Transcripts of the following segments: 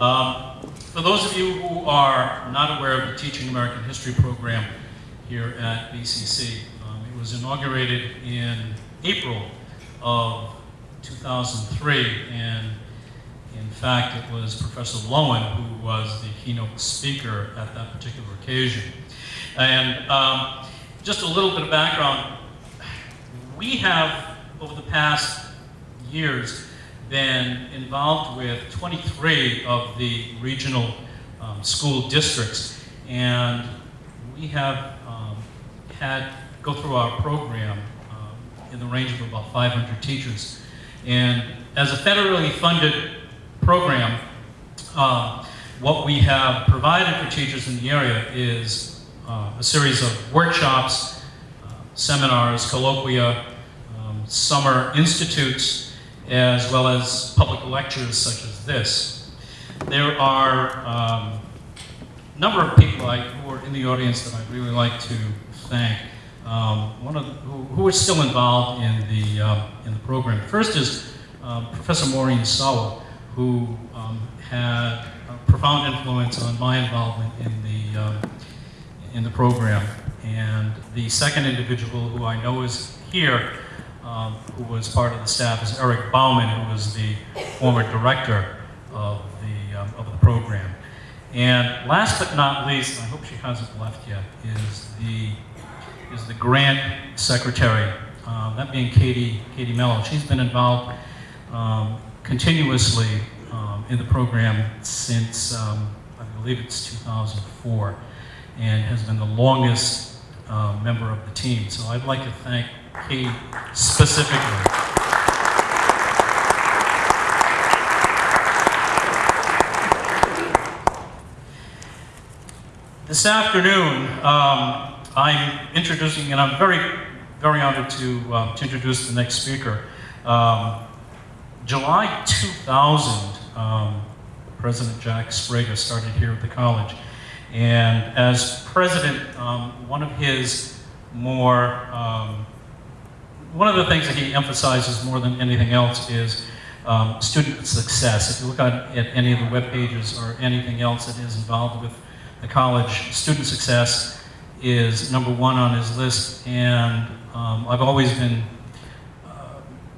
Um, for those of you who are not aware of the Teaching American History program here at BCC, um, it was inaugurated in April of 2003, and in fact, it was Professor Loewen who was the keynote speaker at that particular occasion. And um, just a little bit of background, we have, over the past years, been involved with 23 of the regional um, school districts, and we have um, had go through our program um, in the range of about 500 teachers. And as a federally funded program, uh, what we have provided for teachers in the area is uh, a series of workshops, uh, seminars, colloquia, um, summer institutes, as well as public lectures such as this. There are um, a number of people I, who are in the audience that I'd really like to thank. Um, one of the, who, who is still involved in the, uh, in the program. First is um, Professor Maureen Sowell, who um, had a profound influence on my involvement in the, um, in the program. And the second individual who I know is here, um, who was part of the staff, is Eric Bauman, who was the former director of the, um, of the program. And last but not least, I hope she hasn't left yet, is the, is the grant secretary, uh, that being Katie, Katie Mello. She's been involved um, continuously um, in the program since, um, I believe it's 2004, and has been the longest uh, member of the team. So I'd like to thank Kate specifically. This afternoon, um, I'm introducing, and I'm very, very honored to, uh, to introduce the next speaker. Um, July 2000, um, President Jack Sbrega started here at the college. And as president, um, one of his more, um, one of the things that he emphasizes more than anything else is um, student success. If you look at, at any of the web pages or anything else that is involved with the college, student success is number one on his list. And um, I've always been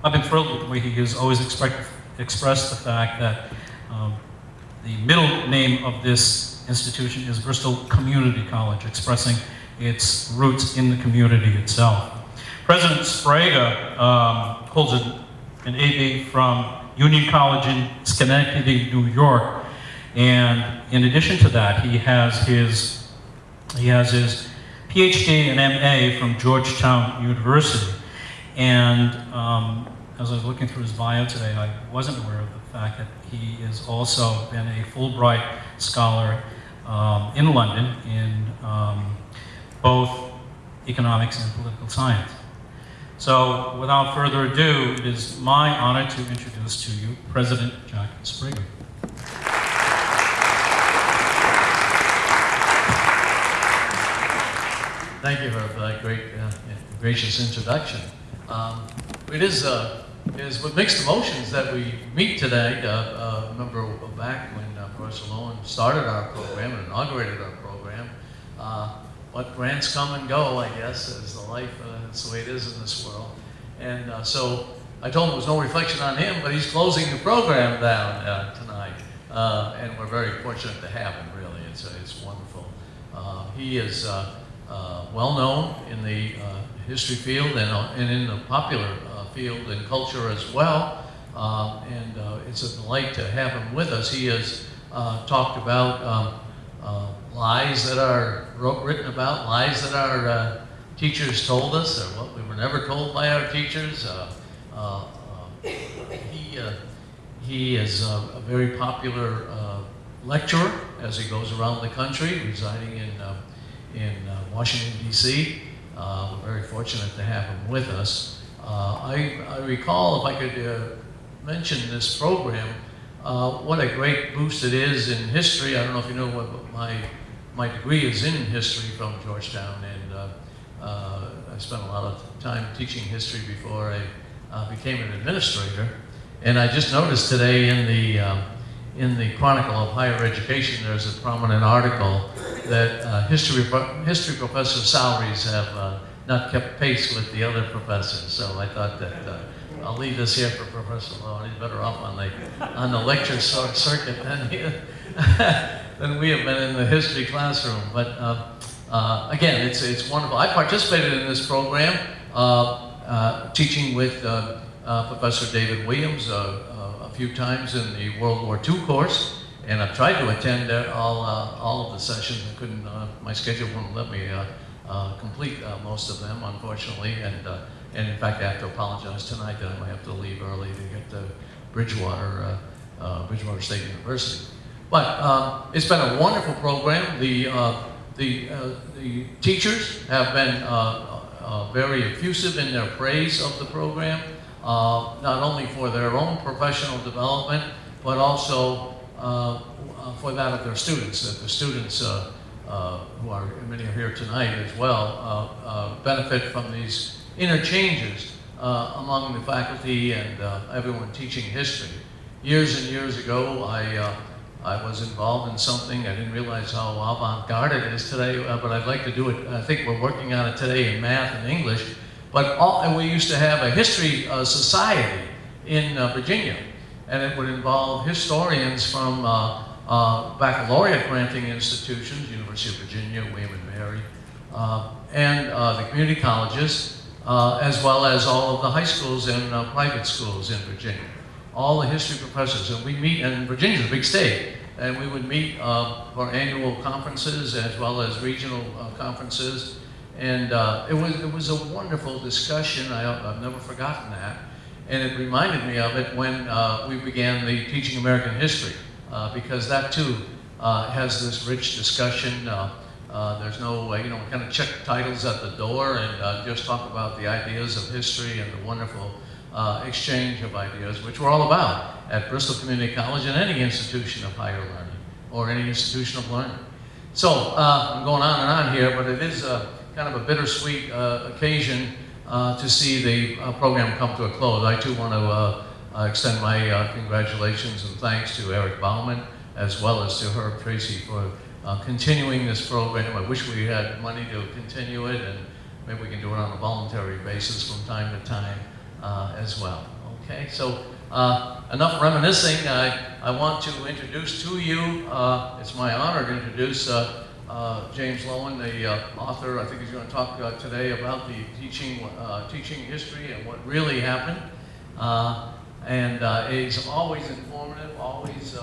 I've been thrilled with the way he has always expressed the fact that um, the middle name of this institution is Bristol Community College, expressing its roots in the community itself. President Sbrega um, holds an, an AB from Union College in Schenectady, New York, and in addition to that, he has his he has his PhD and MA from Georgetown University. And um, as I was looking through his bio today, I wasn't aware of the fact that he has also been a Fulbright scholar um, in London in um, both economics and political science. So without further ado, it is my honor to introduce to you President Jack Sbrega. Thank you for that great, uh, gracious introduction. Um, it is, uh, is with mixed emotions that we meet today. Uh, uh, remember back when uh, Professor Loewen started our program and inaugurated our program, uh, what grants come and go, I guess, is the life, uh, that's the way it is in this world. And uh, so I told him there was no reflection on him, but he's closing the program down tonight. and we're very fortunate to have him, really. It's, it's wonderful. he is well known in the history field and, uh, and in the popular uh, field and culture as well. Um, and uh, it's a delight to have him with us. He has talked about um, lies that are written about, lies that our teachers told us, or what we were never told by our teachers. he, he is a, very popular lecturer as he goes around the country, residing in, uh, in uh, Washington, D.C. Uh, we're very fortunate to have him with us. Uh, I, I, recall, if I could uh, mention this program, uh, what a great boost it is in history. I don't know if you know what my, my degree is in history from Georgetown, and uh, uh, I spent a lot of time teaching history before I became an administrator. And I just noticed today in the, um, in the Chronicle of Higher Education, there's a prominent article that uh, history, history professor salaries have uh, not kept pace with the other professors. So I thought that uh, I'll leave this here for Professor Lowe. He's better off on the, on the lecture circuit than, than we have been in the history classroom. But uh, again, it's, it's wonderful. I participated in this program, uh, uh, teaching with uh, Professor David Williams a few times in the World War II course, and I've tried to attend all, all of the sessions. I couldn't, my schedule wouldn't let me complete most of them, unfortunately, and, and in fact, I have to apologize tonight that I might have to leave early to get to Bridgewater, Bridgewater State University. But um, it's been a wonderful program. The, uh, the, uh, the teachers have been uh, uh, very effusive in their praise of the program, not only for their own professional development, but also for that of their students, that the students uh, who are, many are here tonight as well, uh, uh, benefit from these interchanges among the faculty and everyone teaching history. Years and years ago, I, I was involved in something, I didn't realize how avant-garde it is today, uh, but I'd like to do it, I think we're working on it today in math and English, but all, and we used to have a history uh, society in uh, Virginia, and it would involve historians from uh, uh, baccalaureate granting institutions, University of Virginia, William and Mary, uh, and uh, the community colleges, uh, as well as all of the high schools and uh, private schools in Virginia. All the history professors, and we meet, and Virginia's a big state, and we would meet uh, for annual conferences as well as regional uh, conferences. And uh, it was it was a wonderful discussion. I, I've never forgotten that, and it reminded me of it when uh, we began the teaching American history, uh, because that too uh, has this rich discussion. There's no, you know, kind of check titles at the door and just talk about the ideas of history and the wonderful uh, exchange of ideas, which we're all about at Bristol Community College and any institution of higher learning or any institution of learning. So uh, I'm going on and on here, but it is uh, kind of a bittersweet uh, occasion uh, to see the uh, program come to a close. I too want to extend my congratulations and thanks to Eric Bauman as well as to Herb Tracy for continuing this program. I wish we had money to continue it and maybe we can do it on a voluntary basis from time to time uh, as well. Okay, so uh, enough reminiscing. I, I want to introduce to you, uh, it's my honor to introduce uh, James Loewen, the author. I think he's going to talk today about the teaching, teaching history and what really happened. And he's always informative, always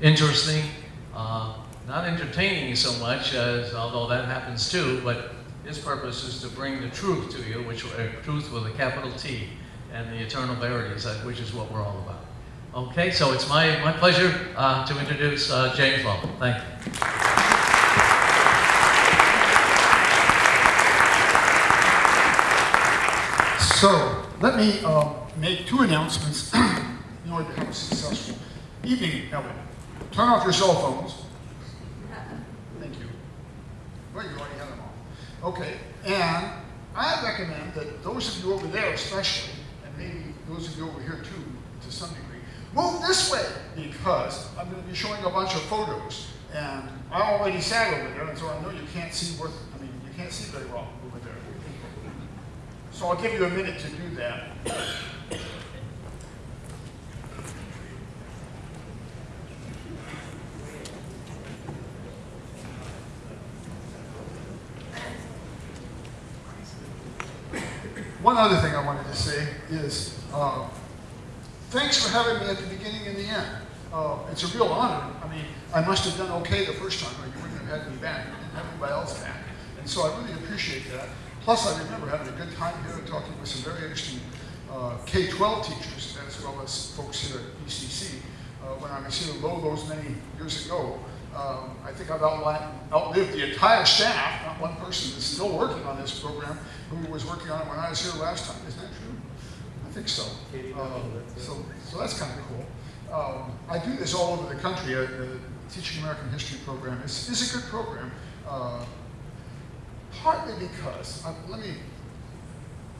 interesting, not entertaining so much as, although that happens too, but his purpose is to bring the truth to you, which uh, truth with a capital T, and the eternal verities, uh, which is what we're all about. Okay, so it's my, my pleasure uh, to introduce uh, James Lowe. Thank you. So, let me um, make two announcements in order to have a successful evening, Ellen. Turn off your cell phones. Thank you. Well, you already had them off. Okay, and I recommend that those of you over there especially, and maybe those of you over here too, to some degree, move this way because I'm going to be showing a bunch of photos. And I already sat over there, and so I know you can't see what, I mean, you can't see very well over there. So I'll give you a minute to do that. One other thing I wanted to say is, uh, thanks for having me at the beginning and the end. Uh, it's a real honor. I mean, I must have done okay the first time, or you wouldn't have had me back. You didn't have anybody else back. And so I really appreciate that. Plus, I remember having a good time here talking with some very interesting uh, K-12 teachers, as well as folks here at BCC. Uh, when I was here low those many years ago, um, I think I've outli- outlived the entire staff, not one person is still working on this program, who was working on it when I was here last time. Isn't that true? I think so. Uh, so, so that's kind of cool. Um, I do this all over the country. Uh, the Teaching American History program is, is a good program, uh, partly because, uh, let me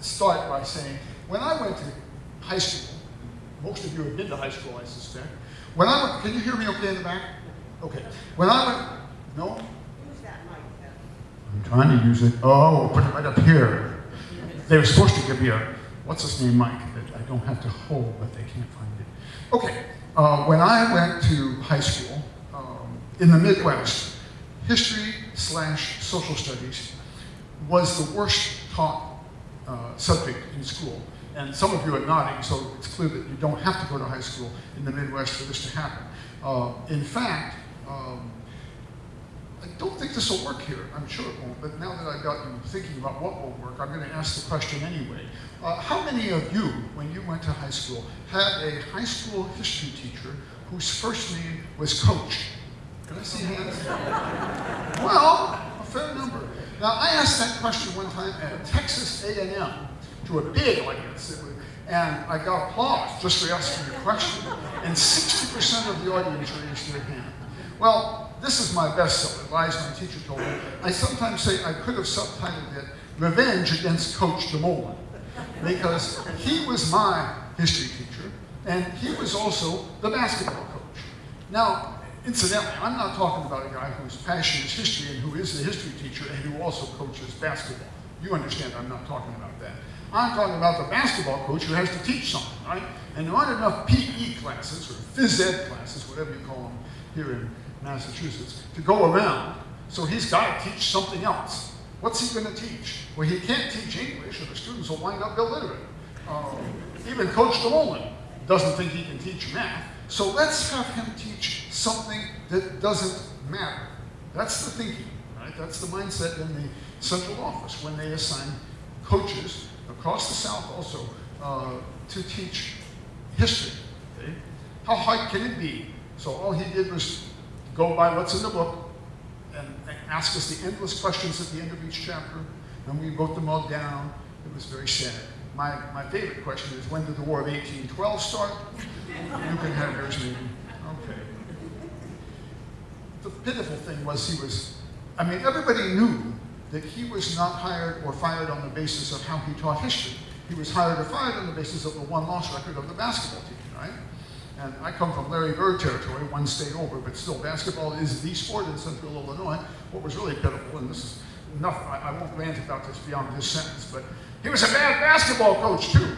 start by saying, when I went to high school, most of you have been to high school, I suspect. When I went, can you hear me okay in the back? Okay. When I went, no? Use that mic then. I'm trying to use it. Oh, put it right up here. They were supposed to give me a, what's his name, Mike, that I don't have to hold, but they can't find it. Okay, uh, when I went to high school um, in the Midwest, history slash social studies was the worst taught uh, subject in school. And some of you are nodding, so it's clear that you don't have to go to high school in the Midwest for this to happen. Uh, in fact, um, I don't think this will work here. I'm sure it won't, but now that I've got you thinking about what will work, I'm going to ask the question anyway. Uh, how many of you, when you went to high school, had a high school history teacher whose first name was Coach? Can I see hands? well, a fair number. Now, I asked that question one time at Texas A&M to a big audience, and I got applause just for asking the question, and 60% of the audience raised their hand. Well, this is my best self-advice, my teacher told me. I sometimes say I could have subtitled it, Revenge Against Coach DeMolin, because he was my history teacher, and he was also the basketball coach. Now, incidentally, I'm not talking about a guy whose passion is history and who is a history teacher and who also coaches basketball. You understand I'm not talking about that. I'm talking about the basketball coach who has to teach something, right? And there aren't enough PE classes or phys ed classes, whatever you call them here in Massachusetts, to go around. So he's got to teach something else. What's he going to teach? Well, he can't teach English or the students will wind up illiterate. Um, even Coach DeMolin doesn't think he can teach math. So let's have him teach something that doesn't matter. That's the thinking, right? That's the mindset in the central office when they assign coaches across the South also uh, to teach history. Okay? How hard can it be? So all he did was go by what's in the book and, and ask us the endless questions at the end of each chapter, and we wrote them all down. It was very sad. My, my favorite question is, when did the War of 1812 start? You can have yours, maybe. Okay. The pitiful thing was he was, I mean, everybody knew that he was not hired or fired on the basis of how he taught history. He was hired or fired on the basis of the one-loss record of the basketball team, right? And I come from Larry Bird territory, one state over, but still, basketball is the sport in central Illinois. What was really pitiful, and this is enough, I, I won't rant about this beyond this sentence, but he was a bad basketball coach, too.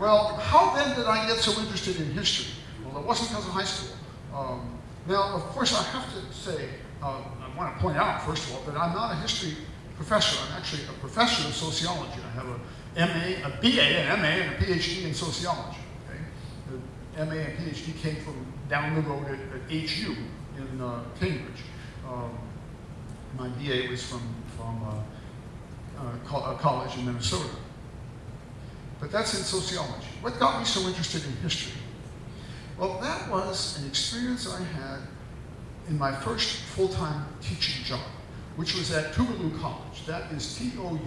Well, how then did I get so interested in history? Well, it wasn't because of high school. Um, now, of course, I have to say, uh, I want to point out, first of all, that I'm not a history professor. I'm actually a professor of sociology. I have a MA, a BA, an MA, and a PhD in sociology. MA and PhD came from down the road at, at HU in uh, Cambridge. Um, my BA was from, from uh, uh, co- a college in Minnesota. But that's in sociology. What got me so interested in history? Well, that was an experience I had in my first full-time teaching job, which was at Tougaloo College. That is T-O-U-G-A-L-O-O.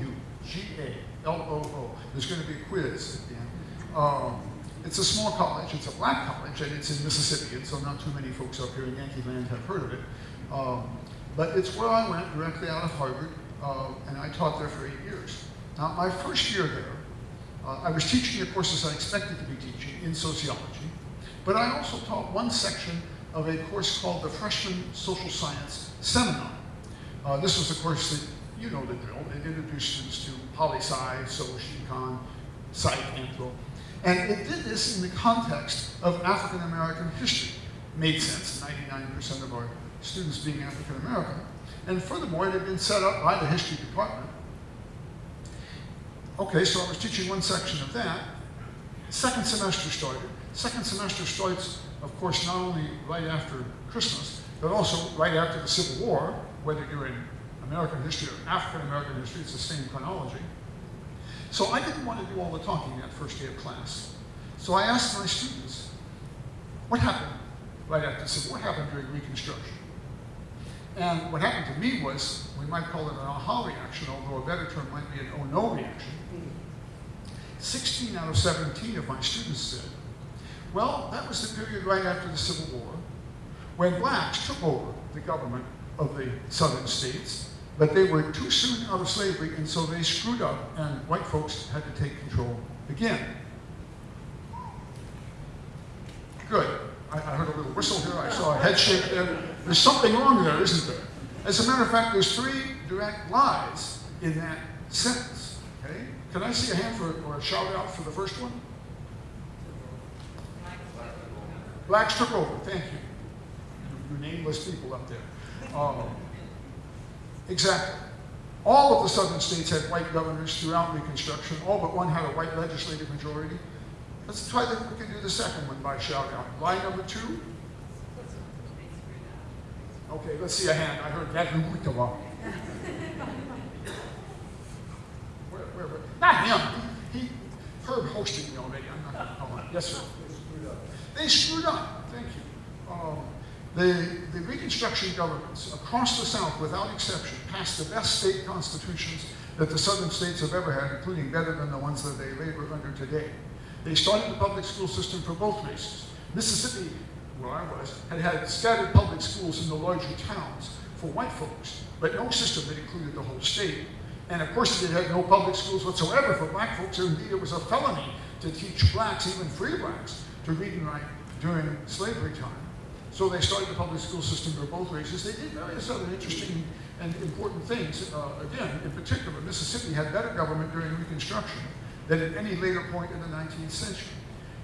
There's going to be a quiz at the end. Um, it's a small college. It's a black college, and it's in Mississippi, and so not too many folks up here in Yankee Land have heard of it. Um, but it's where I went directly out of Harvard, uh, and I taught there for eight years. Now, my first year there, uh, I was teaching the courses I expected to be teaching in sociology, but I also taught one section of a course called the Freshman Social Science Seminar. Uh, this was a course that, you know the drill, it introduced students to poli-sci, social econ, psych, anthro. And it did this in the context of African American history. Made sense, 99% of our students being African American. And furthermore, it had been set up by the history department Okay, so I was teaching one section of that. Second semester started. Second semester starts, of course, not only right after Christmas, but also right after the Civil War, whether you're in American history or African American history, it's the same chronology. So I didn't want to do all the talking that first day of class. So I asked my students, what happened right after the Civil War? What happened during Reconstruction? And what happened to me was, we might call it an aha reaction, although a better term might be an oh no reaction. 16 out of 17 of my students said, well, that was the period right after the Civil War when blacks took over the government of the southern states, but they were too soon out of slavery, and so they screwed up, and white folks had to take control again. Good. I, I heard a little whistle here. I saw a head shake there. There's something wrong there, isn't there? As a matter of fact, there's three direct lies in that sentence. Okay? Can I see a hand for or a shout out for the first one? Blacks took over. Thank you. You, you nameless people up there. Um, exactly. All of the southern states had white governors throughout Reconstruction. All but one had a white legislative majority. Let's try that. We can do the second one by shout out. Line number two. Okay, let's see a hand. I heard that. Where, where, where? Not him. He, he Herb hosted me already. I'm not. Yes, sir. They screwed up. Thank you. Um, the, the Reconstruction governments across the South, without exception, passed the best state constitutions that the southern states have ever had, including better than the ones that they labor under today. They started the public school system for both races. Mississippi, where I was, had had scattered public schools in the larger towns for white folks, but no system that included the whole state. And of course, it had no public schools whatsoever for black folks. Indeed, it was a felony to teach blacks, even free blacks, to read and write during slavery time. So they started the public school system for both races. They did various other interesting and important things. Uh, again, in particular, Mississippi had better government during Reconstruction than at any later point in the 19th century.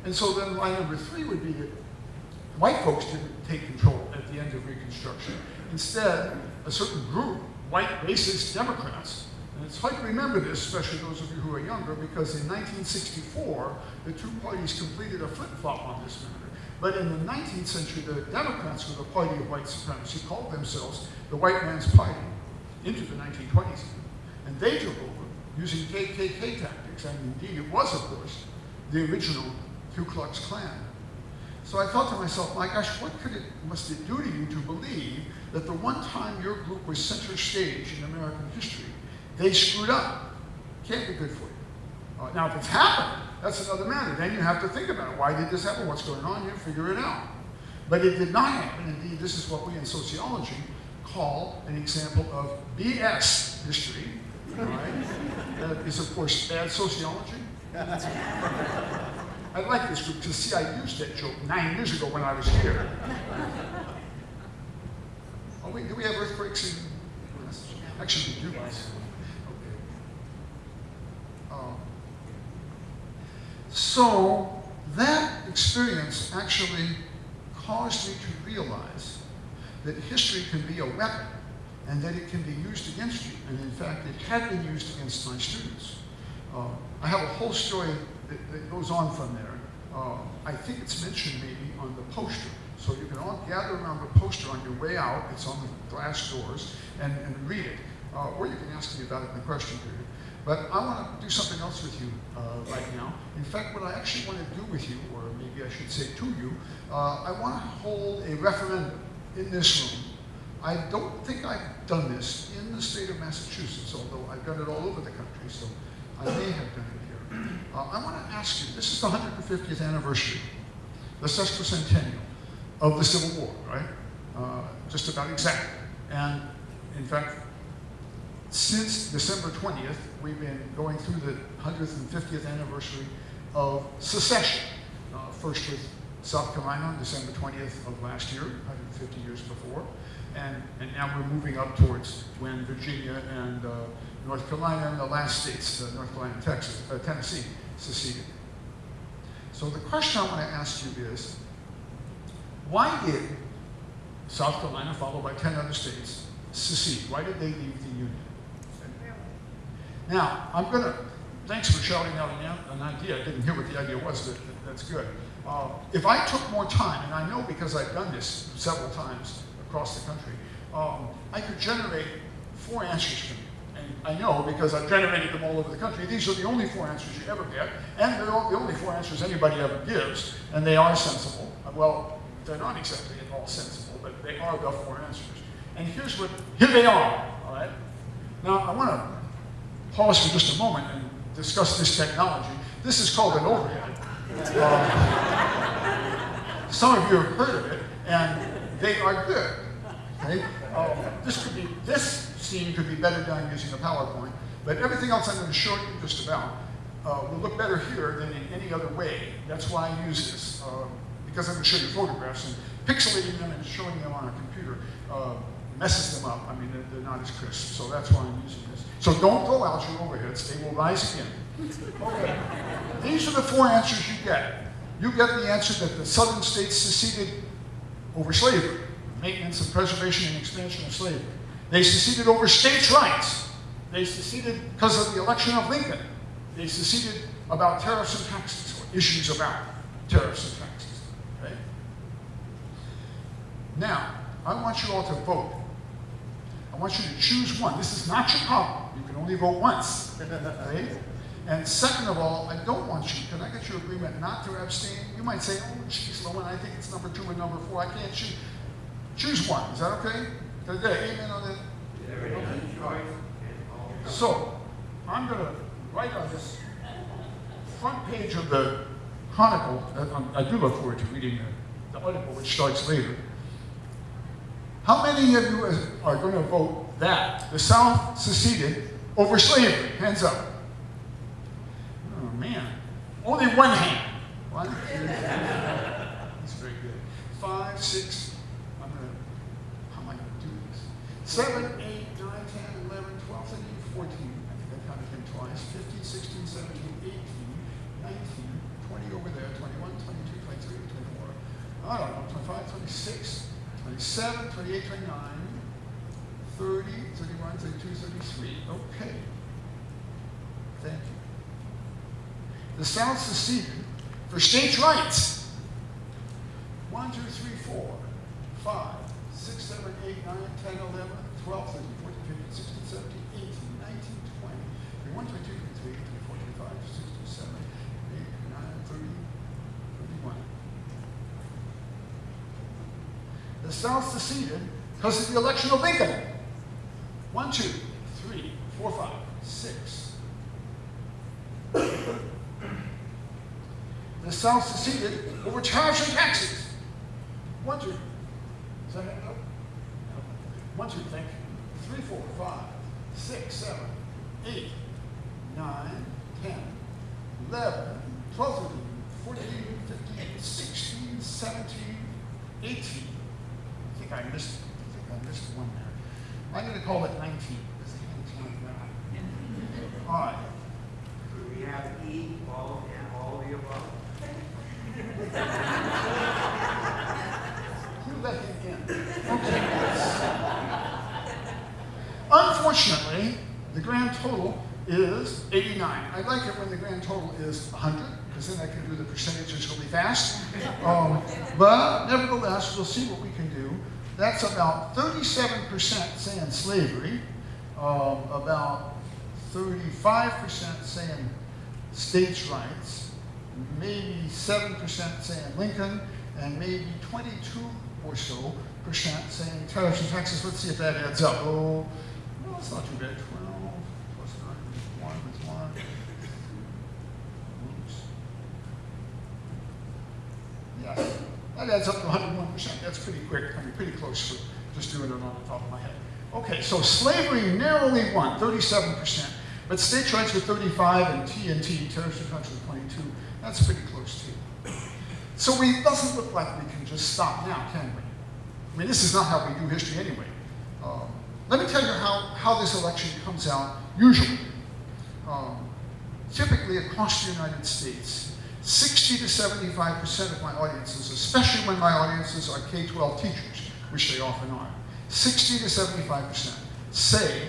And so then line number three would be that white folks didn't take control at the end of Reconstruction. Instead, a certain group, white racist Democrats, and it's hard to remember this, especially those of you who are younger, because in 1964, the two parties completed a flip-flop on this matter. But in the 19th century, the Democrats were the party of white supremacy, called themselves the white man's party into the 1920s. And they took over using KKK tactics, and indeed it was, of course, the original Ku Klux Klan. So I thought to myself, my gosh, what could it, must it do to you to believe that the one time your group was center stage in American history, they screwed up? Can't be good for you. Uh, now, if it's happened, that's another matter. Then you have to think about it. Why did this happen? What's going on here? Figure it out. But it did not happen. Indeed, this is what we in sociology call an example of BS history. Right? That is, of course, bad sociology. I like this group because, see, I used that joke nine years ago when I was here. Oh, wait, do we have earthquakes in? Actually, we do. Okay. Um, so that experience actually caused me to realize that history can be a weapon and that it can be used against you. And in fact, it had been used against my students. Uh, I have a whole story that, that goes on from there. Uh, I think it's mentioned maybe on the poster. So you can all gather around the poster on your way out. It's on the glass doors and, and read it. Uh, or you can ask me about it in the question period. But I want to do something else with you uh, right now. In fact, what I actually want to do with you, or maybe I should say to you, uh, I want to hold a referendum in this room. I don't think I've done this in the state of Massachusetts, although I've done it all over the country, so I may have done it here. Uh, I want to ask you, this is the 150th anniversary, the sesquicentennial of the Civil War, right? Uh, just about exactly. And in fact, since December 20th, we've been going through the 150th anniversary of secession. Uh, first with South Carolina on December 20th of last year, 150 years before. And, and now we're moving up towards when Virginia and uh, North Carolina and the last states, uh, North Carolina Texas, uh, Tennessee, seceded. So the question I want to ask you is, why did South Carolina, followed by 10 other states, secede? Why did they leave? Now, I'm going to, thanks for shouting out an, idea. I didn't hear what the idea was, but that's good. Uh, if I took more time, and I know because I've done this several times across the country, um, I could generate four answers for you. And I know because I've generated them all over the country. These are the only four answers you ever get, and they're all, the only four answers anybody ever gives, and they are sensible. Well, they're not exactly all sensible, but they are the four answers. And here's what, here they are, all right? Now, I want to pause for just a moment and discuss this technology. This is called an overhead. Uh, some of you have heard of it, and they are good. Okay? Uh, this could be this scene could be better done using a PowerPoint, but everything else I'm going to show you just about uh, will look better here than in any other way. That's why I use this. Uh, because I'm going to show you photographs and pixelating them and showing them on a computer uh, messes them up. I mean, they're, they're not as crisp, so that's why I'm using this. So don't throw out your overheads; they will rise again. Okay. These are the four answers you get. You get the answer that the southern states seceded over slavery, maintenance and preservation and expansion of slavery. They seceded over states' rights. They seceded because of the election of Lincoln. They seceded about tariffs and taxes, or issues about tariffs and taxes. Okay? Now, I want you all to vote. I want you to choose one. This is not your problem. You can only vote once. Okay? And second of all, I don't want you, can I get your agreement not to abstain? You might say, oh, geez, Loewen, I think it's number two and number four. I can't choose. Choose one. Is that okay? I amen on that? So, I'm going to write on this front page of the Chronicle, I'm- do look forward to reading the, the article which starts later. How many of you are going to vote that the South seceded over slavery? Hands up. Oh, man. Only one hand. One. That's very good. Five, six. I'm going to, how am I going to do this? Seven, eight, nine, ten, eleven, twelve, thirteen, fourteen. I think I counted him twice. Fifteen, sixteen, seventeen, eighteen, nineteen, twenty over there, twenty-one, twenty-two, twenty-three, twenty-four. I don't know, twenty-five, twenty-six, twenty-seven, twenty-eight, twenty-nine, thirty, thirty-one, thirty-two, thirty-three. Okay. Thank you. The South seceded for states' rights. One, two, three, four, five, six, seven, eight, nine, ten, eleven, twelve, thirteen, fourteen, fifteen, sixteen, seventeen, eighteen, nineteen, twenty, twenty-one, twenty-two, twenty-three, twenty-four, twenty-five, twenty-six, twenty-seven, eight, nine, thirty, thirty-one. The South seceded because of the election of Lincoln. One, two, three, four, five, six. The South seceded over tariffs and taxes. One, two. No. One, two, thank you. Three, four, five, six, seven, eight, nine, ten, eleven, twelve, fourteen, fifteen, sixteen, seventeen, eighteen. I think I missed, I think I missed one there. I'm gonna call it nineteen, because the hand's not that. All right. Could we have E, all, and all of the above? You left him in. Okay. Unfortunately, the grand total is 89. I like it when the grand total is 100, because then I can do the percentages really fast. Um, but nevertheless, we'll see what we can do. That's about 37% saying slavery, um, about 35% saying states' rights, maybe 7% saying Lincoln, and maybe 22 or so percent saying tariffs and taxes. Let's see if that adds up. Oh, well, it's not too bad. 12 plus 9 is 1 is 1. Oops. Yes, that adds up to 101%. That's pretty quick. I mean, pretty close just doing it on the top of my head. Okay, so slavery narrowly won, 37%. But states' rights were 35 and TNT, terrorist country, 22. That's pretty close too. So we, it doesn't look like we can just stop now, can we? I mean, this is not how we do history anyway. Um, let me tell you how, how this election comes out usually. Um, typically across the United States, 60 to 75% of my audiences, especially when my audiences are K-12 teachers, which they often are, 60 to 75% say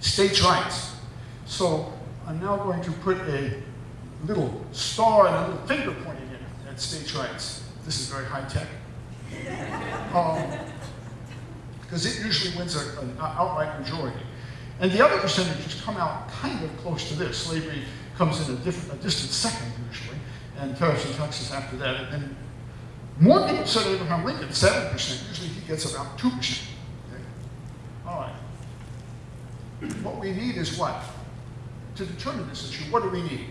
states' rights. So I'm now going to put a little star and a little finger pointing in at states' rights. This is very high tech. Because um, it usually wins a, an outright majority. And the other percentages come out kind of close to this. Slavery comes in a, different, a distant second usually, and tariffs and taxes after that. And, and more people said Abraham Lincoln, 7%. Usually he gets about 2%. Okay? All right. What we need is what? To determine this issue, what do we need?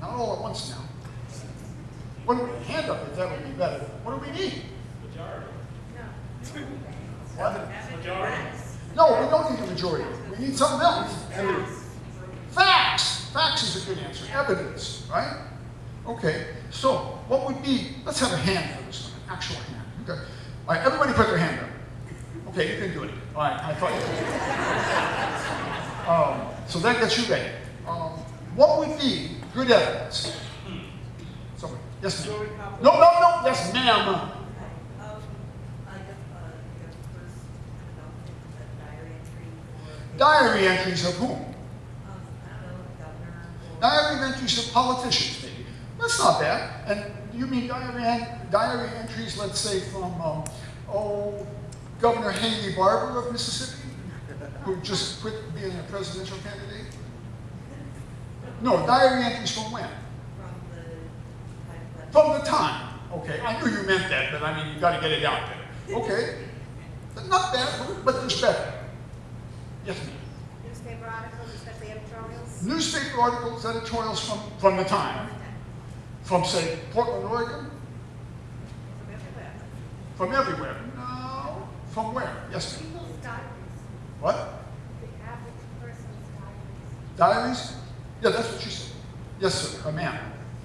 Not all at once now. What do we, hand up if that would be better. What do we need? What? No, we don't need a majority. We need something else. Facts. Facts is a good answer. Evidence, right? Okay, so what would be, let's have a hand for this one, an actual hand. Okay. All right, everybody put their hand up. Okay, you can do it. All right, I thought you could. Um, so that gets you ready. Um, what would be good evidence? Somebody, yes, ma'am. No, no, no, yes, ma'am. Um, I guess, uh, your first, I don't think the diary entry for. Diary entries of whom? I don't know, governor or. Diary entries of politicians, maybe. That's not bad. And you mean diary, en- diary entries, let's say, from, um, oh, Governor Haley Barbour of Mississippi, who just quit being a presidential candidate? No, diary entries from when? From the time. From the time. Okay, I knew you meant that, but I mean, you gotta get it out there. Okay, But not bad, but there's better. Yes, ma'am. Newspaper articles, especially editorials? Newspaper articles, editorials from, from the time, from say Portland, Oregon, From everywhere. from everywhere. No, from where? Yes, ma'am. People's diaries, What? the average person's diaries. Diaries? Yeah, that's what she said. Yes, sir, a ma'am.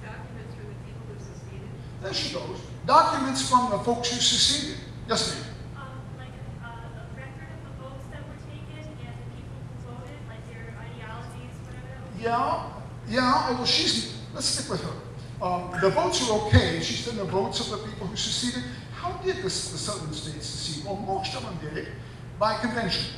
Documents from the people who seceded. There she goes. Documents from the folks who seceded. Yes, ma'am. Um, like a, a record of the votes that were taken and the people who voted, like their ideologies, whatever that was. Yeah, yeah, oh, well, she's, let's stick with her. Um, the votes are okay, she said the votes of the people who seceded. How did the southern states secede? Well, most of them did it by convention.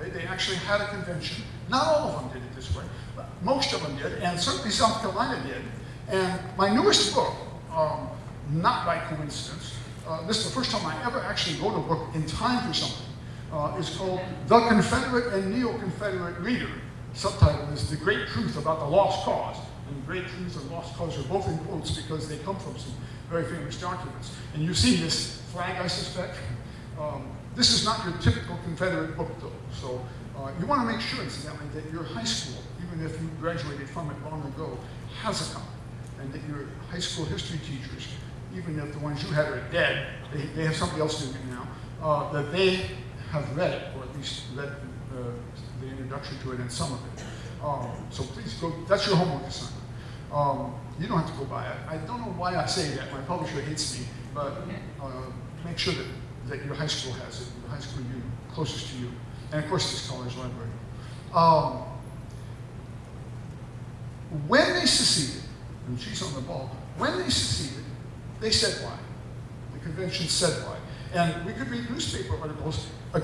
They, they actually had a convention. Not all of them did it this way, but most of them did, and certainly South Carolina did. And my newest book, um, not by coincidence, uh, this is the first time I ever actually wrote a book in time for something, uh, is called The Confederate and Neo-Confederate Reader. Subtitle is The Great Truth About the Lost Cause. And Great Truth and Lost Cause are both in quotes because they come from some very famous documents. And you see this flag, I suspect. Um, this is not your typical Confederate book, though. So uh, you want to make sure, incidentally, that your high school, even if you graduated from it long ago, has a copy. And that your high school history teachers, even if the ones you had are dead, they, they have somebody else doing it now, uh, that they have read it, or at least read uh, the introduction to it and some of it. Um, so please go, that's your homework assignment. Um, you don't have to go buy it. I don't know why I say that. My publisher hates me, but uh, make sure that, that your high school has it, the high school you, closest to you. And of course, this college library. Um, when they seceded, and she's on the ball, when they seceded, they said why. The convention said why. And we could read newspaper articles uh,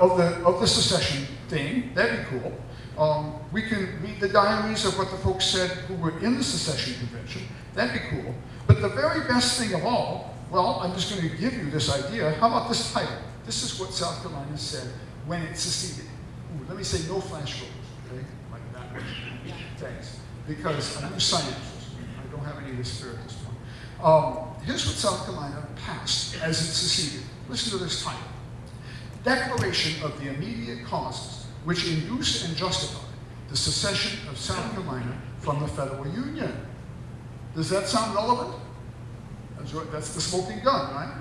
of, the, of the secession thing, that'd be cool. Um, we can read the diaries of what the folks said who were in the secession convention, that'd be cool. But the very best thing of all, well, I'm just going to give you this idea. How about this title? This is what South Carolina said when it seceded. Ooh, let me say no flash rolls, okay? Like that one. Thanks. Because I'm a scientist. I don't have any of this fear at this point. Um, here's what South Carolina passed as it seceded. Listen to this title. Declaration of the immediate causes which induce and justify the secession of South Carolina from the federal union. Does that sound relevant? That's, the smoking gun, right?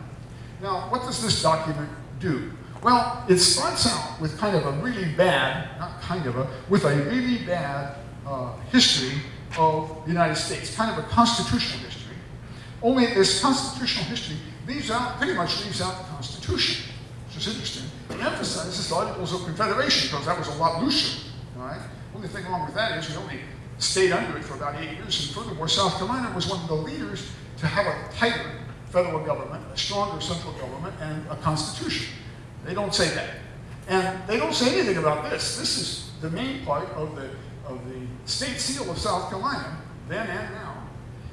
Now, what does this document do? Well, it starts out with kind of a really bad, not kind of a, with a really bad uh, history of the United States, kind of a constitutional history. Only this constitutional history leaves out, pretty much leaves out the Constitution, which is interesting. It emphasizes the Articles of Confederation because that was a lot looser, all right? Only thing wrong with that is we only stayed under it for about eight years, and furthermore, South Carolina was one of the leaders to have a tighter federal government, a stronger central government, and a constitution. They don't say that. And they don't say anything about this. This is the main part of the, of the state seal of South Carolina, then and now.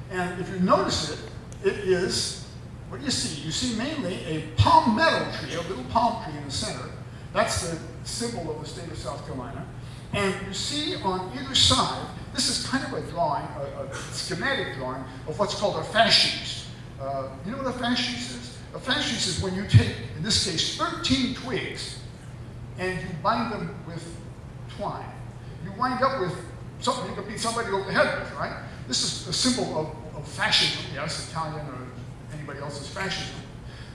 And if you notice it, it is, what do you see? You see mainly a palmetto tree, a little palm tree in the center. That's the symbol of the state of South Carolina. And you see on either side, this is kind of a drawing, a, a schematic drawing of what's called a fasces. Uh, you know what a fasces is? A fasces is when you take, in this case, 13 twigs and you bind them with twine. You wind up with something you can beat somebody over the head with, right? This is a symbol of, of fascism, yes, Italian or anybody else's fascism.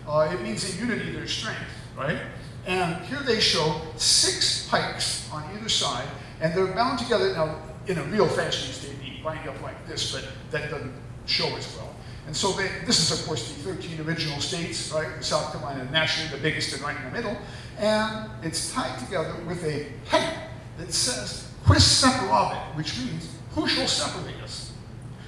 Uh, it means in unity there's strength, right? And here they show six pikes on either side, and they're bound together. Now, in a real fascist, they'd be lined up like this, but that doesn't show as well. And so they, this is, of course, the 13 original states, right? South Carolina, naturally the biggest and right in the middle. And it's tied together with a heading that says, Quis separabit, which means, who shall separate us?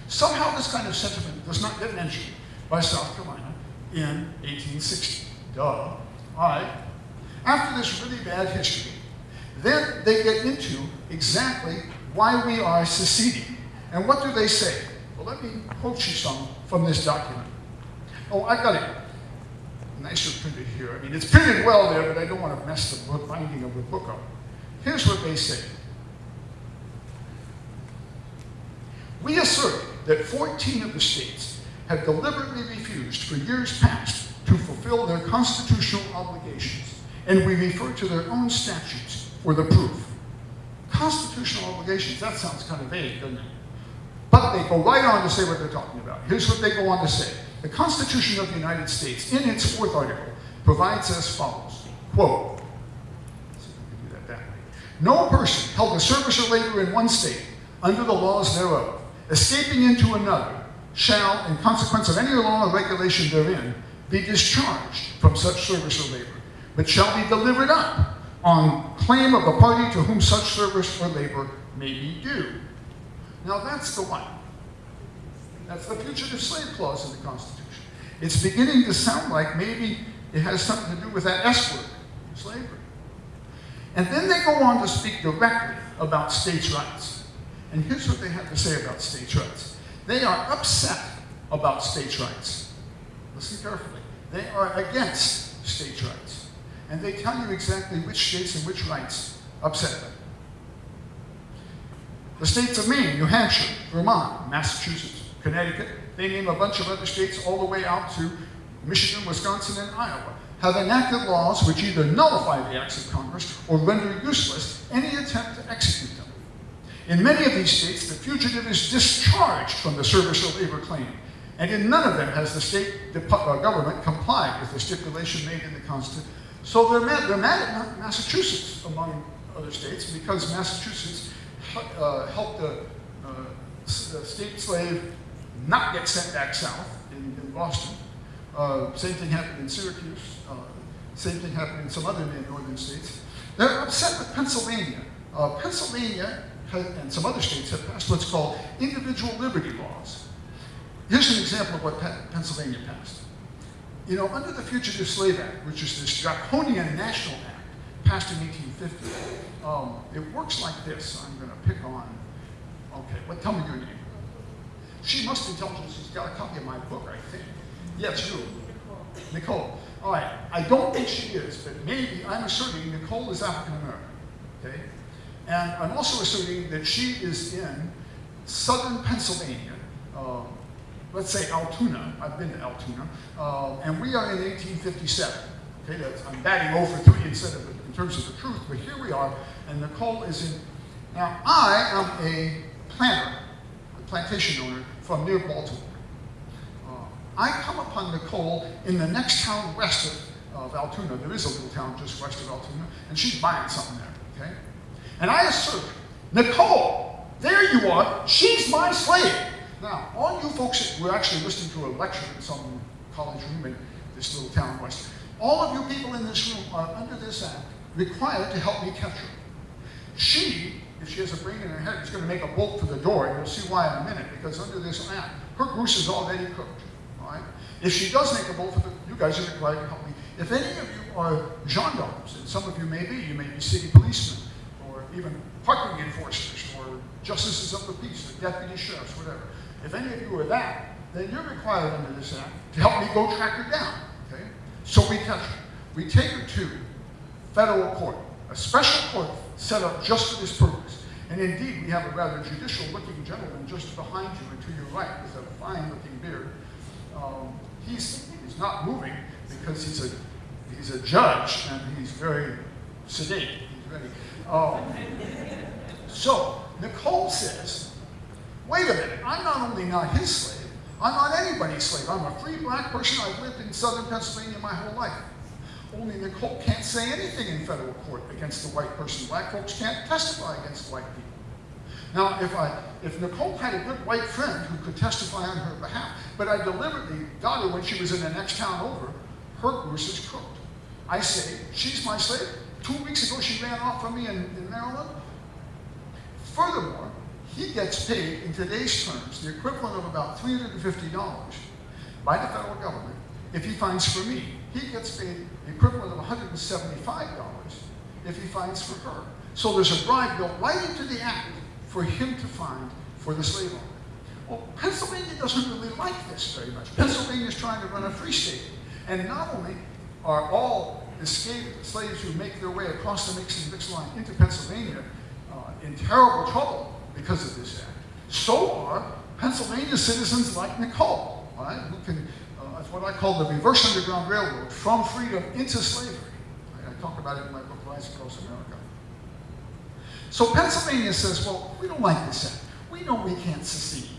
Somehow this kind of sentiment does not get mentioned by South Carolina in 1860. Duh. All right. After this really bad history, then they get into exactly why we are seceding. And what do they say? Well, let me quote you some from this document. Oh, I got it nicer printed here. I mean, it's printed well there, but I don't want to mess the book, binding of the book up. Here's what they say. We assert that 14 of the states have deliberately refused for years past to fulfill their constitutional obligations, and we refer to their own statutes for the proof. Constitutional obligations, that sounds kind of vague, doesn't it? But they go right on to say what they're talking about. Here's what they go on to say. The Constitution of the United States, in its fourth article, provides as follows, quote. No person held to service or labor in one state under the laws thereof, escaping into another, shall, in consequence of any law or regulation therein, be discharged from such service or labor, but shall be delivered up on claim of the party to whom such service or labor may be due. Now that's the one. That's the fugitive slave clause in the Constitution. It's beginning to sound like maybe it has something to do with that S word, slavery. And then they go on to speak directly about states' rights. And here's what they have to say about states' rights. They are upset about states' rights. Listen carefully. They are against states' rights. And they tell you exactly which states and which rights upset them. The states of Maine, New Hampshire, Vermont, Massachusetts, Connecticut, they name a bunch of other states all the way out to Michigan, Wisconsin, and Iowa, have enacted laws which either nullify the acts of Congress or render useless any attempt to execute them. In many of these states, the fugitive is discharged from the service or labor claim, and in none of them has the state uh, government complied with the stipulation made in the Constitution. So they're mad, they're mad at Massachusetts, among other states, because Massachusetts uh, helped a, uh, state slave not get sent back south in, in Boston. Uh, same thing happened in Syracuse. Uh, same thing happened in some other northern states. They're upset with Pennsylvania. Uh, Pennsylvania and some other states have passed what's called individual liberty laws. Here's an example of what Pennsylvania passed. You know, under the Fugitive Slave Act, which is this draconian national act passed in 1850, um, it works like this. I'm going to pick on, okay, what, tell me your name. She must intelligence. She's got a copy of my book, I think. Yes, you. Nicole. Nicole. All right. I don't think she is, but maybe I'm asserting Nicole is African American. Okay? And I'm also asserting that she is in southern Pennsylvania. Um, let's say Altoona. I've been to Altoona. Uh, and we are in 1857. Okay, that's, I'm batting over three instead of in terms of the truth, but here we are, and Nicole is in. Now, I am a planter, a plantation owner from near Baltimore. Uh, I come upon Nicole in the next town west of, of Altoona. There is a little town just west of Altoona, and she's buying something there, okay? And I assert, Nicole, there you are, she's my slave. Now, all you folks were actually listening to a lecture in some college room in this little town west, all of you people in this room are under this act required to help me catch her. She if she has a brain in her head, is going to make a bolt for the door, and you'll see why in a minute, because under this act, her goose is already cooked. All right? If she does make a bolt for the, you guys are required to help me. If any of you are gendarmes, and some of you may be, you may be city policemen, even parking enforcers, or justices of the peace, or deputy sheriffs, whatever. If any of you are that, then you're required under this act to help me go track her down. Okay? So we catch her. We take her to federal court, a special court set up just for this purpose. And indeed, we have a rather judicial-looking gentleman just behind you and to your right with a fine-looking beard. Um, he's, he's not moving because he's a, he's a judge and he's very sedate. Um, so, Nicole says, wait a minute, I'm not only not his slave, I'm not anybody's slave. I'm a free black person. I've lived in southern Pennsylvania my whole life. Only Nicole can't say anything in federal court against the white person. Black folks can't testify against white people. Now, if I, if Nicole had a good white friend who could testify on her behalf, but I deliberately got her when she was in the next town over, her goose is cooked. I say, she's my slave. Two weeks ago, she ran off from me in, in Maryland. Furthermore, he gets paid in today's terms the equivalent of about $350 by the federal government. If he finds for me, he gets paid the equivalent of $175 if he finds for her. So there's a bribe built right into the act for him to find for the slave owner. Well, Pennsylvania doesn't really like this very much. Pennsylvania is trying to run a free state. And not only are all escaped slaves who make their way across the Mason-Dixon line into Pennsylvania uh, in terrible trouble because of this act, so are Pennsylvania citizens like Nicole, right, who can, uh, it's what I call the reverse underground railroad, from freedom into slavery. I, I talk about it in my book, Lies Across America. So Pennsylvania says, well, we don't like this act. We know we can't secede.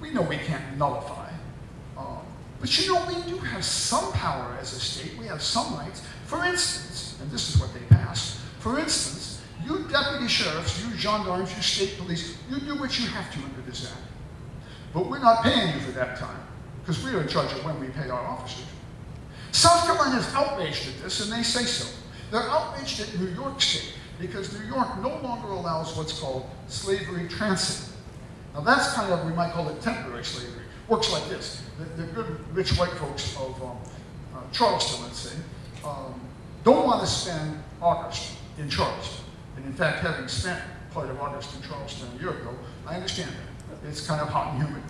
We know we can't nullify. Um, but you know, we do have some power as a state. We have some rights. For instance, and this is what they passed, for instance, you deputy sheriffs, you gendarmes, you state police, you do what you have to under this act. But we're not paying you for that time, because we're in charge of when we pay our officers. South Carolina is outraged at this, and they say so. They're outraged at New York State, because New York no longer allows what's called slavery transit. Now that's kind of, we might call it temporary slavery. Works like this. The, the good rich white folks of um, uh, Charleston, let's say, um, don't want to spend August in Charleston. And in fact, having spent part of August in Charleston a year ago, I understand that. It's kind of hot and humid.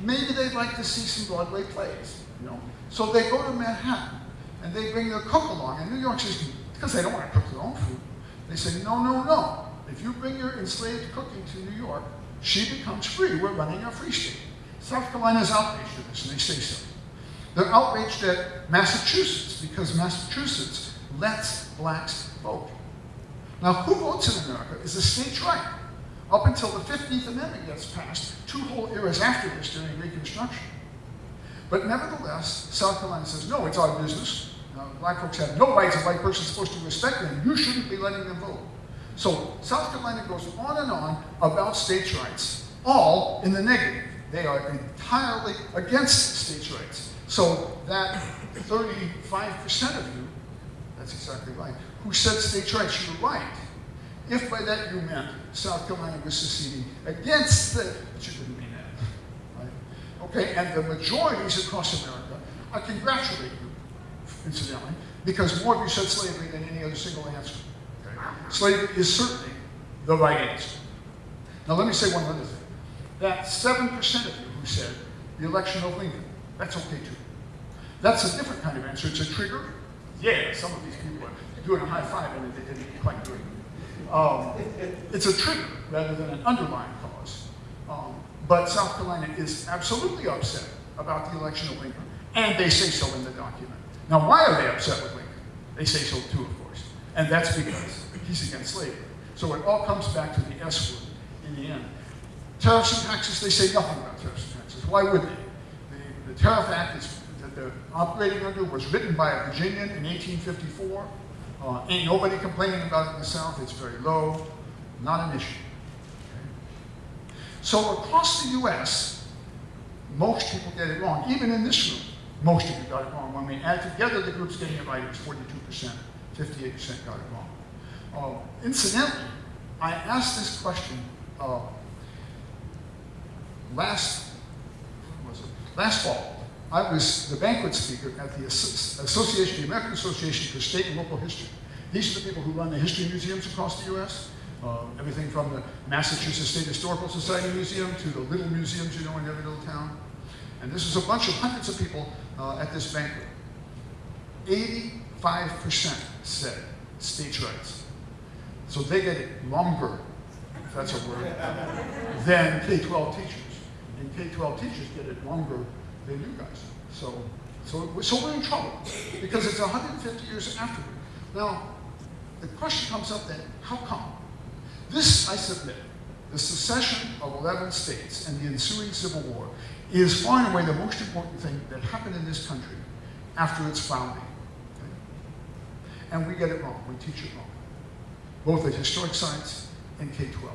Maybe they'd like to see some Broadway plays, you know. So they go to Manhattan and they bring their cook along. And New York says, because they don't want to cook their own food, they say, no, no, no. If you bring your enslaved cooking to New York, she becomes free. We're running a free state. South Carolina is outraged at this, and they say so. They're outraged at Massachusetts because Massachusetts lets blacks vote. Now, who votes in America is a state's right. Up until the 15th Amendment gets passed, two whole eras after this during Reconstruction. But nevertheless, South Carolina says, no, it's our business. Uh, black folks have no rights. A white person's supposed to respect them. You shouldn't be letting them vote. So South Carolina goes on and on about states' rights, all in the negative. They are entirely against states' rights. So that 35% of you, that's exactly right, who said states' rights, you're right. If by that you meant South Carolina was seceding against the, but you didn't mean that, right? Okay, and the majorities across America, I congratulate you, incidentally, because more of you said slavery than any other single answer. Okay? Slavery is certainly the right answer. Now let me say one other thing. That 7% of you who said the election of Lincoln, that's okay too. That's a different kind of answer. It's a trigger. Yeah, some of these people are doing a high five and they didn't quite do it. Um, it's a trigger rather than an underlying cause. Um, but South Carolina is absolutely upset about the election of Lincoln, and they say so in the document. Now, why are they upset with Lincoln? They say so too, of course. And that's because he's against slavery. So it all comes back to the S word in the end. Tariffs and taxes, they say nothing about tariffs and taxes. Why would they? The, Tariff Act is, that they're operating under was written by a Virginian in 1854. Uh, ain't nobody complaining about it in the South. It's very low, not an issue. Okay? So across the U.S., most people get it wrong. Even in this room, most of you got it wrong. When we add together the groups getting it right, it was 42%, 58% got it wrong. Uh, incidentally, I asked this question uh, last? Last fall. I was the banquet speaker at the Association, the American Association for State and Local History. These are the people who run the history museums across the U.S. Uh, everything from the Massachusetts State Historical Society Museum to the little museums you know in every little town. And this was a bunch of hundreds of people uh, at this banquet. 85% said states' rights. So they get it longer, if that's a word, than K-12 teachers. And K-12 teachers get it longer than you guys. So, so, so we're in trouble because it's 150 years afterward. Now, the question comes up then, how come? This, I submit, the secession of 11 states and the ensuing Civil War is far and away the most important thing that happened in this country after its founding. And we get it wrong, we teach it wrong, both at historic science and K-12.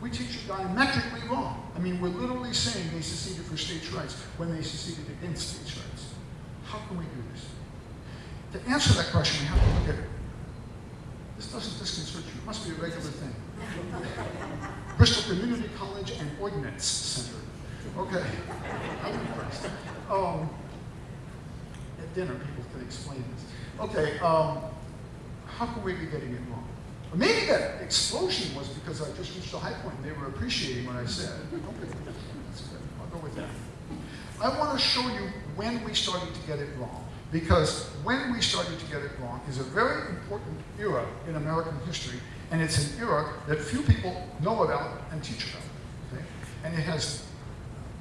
We teach it diametrically wrong. I mean, we're literally saying they seceded for states' rights when they seceded against states' rights. How can we do this? To answer that question, we have to look at it. This doesn't disconcert you. It must be a regular thing. Bristol Community College and Ordnance Center. Okay. I'm impressed. Um, at dinner, people can explain this. Okay, um, how can we be getting it wrong? Or maybe that explosion was because I just reached a high point and they were appreciating what I said. Okay, that's good. I'll go with that. I want to show you when we started to get it wrong. Because when we started to get it wrong is a very important era in American history, and it's an era that few people know about and teach about. Okay? And it has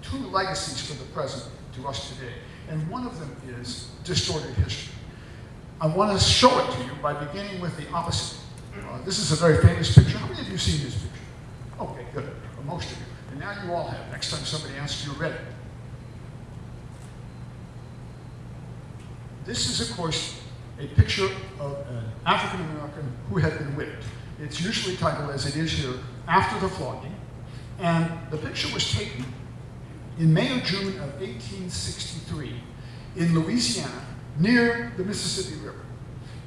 two legacies for the present to us today. And one of them is distorted history. I want to show it to you by beginning with the opposite. Uh, this is a very famous picture. How many of you have seen this picture? Okay, good. Well, most of you. And now you all have. Next time somebody asks you, read it. This is, of course, a picture of an African American who had been whipped. It's usually titled, as it is here, After the Flogging. And the picture was taken in May or June of 1863 in Louisiana near the Mississippi River.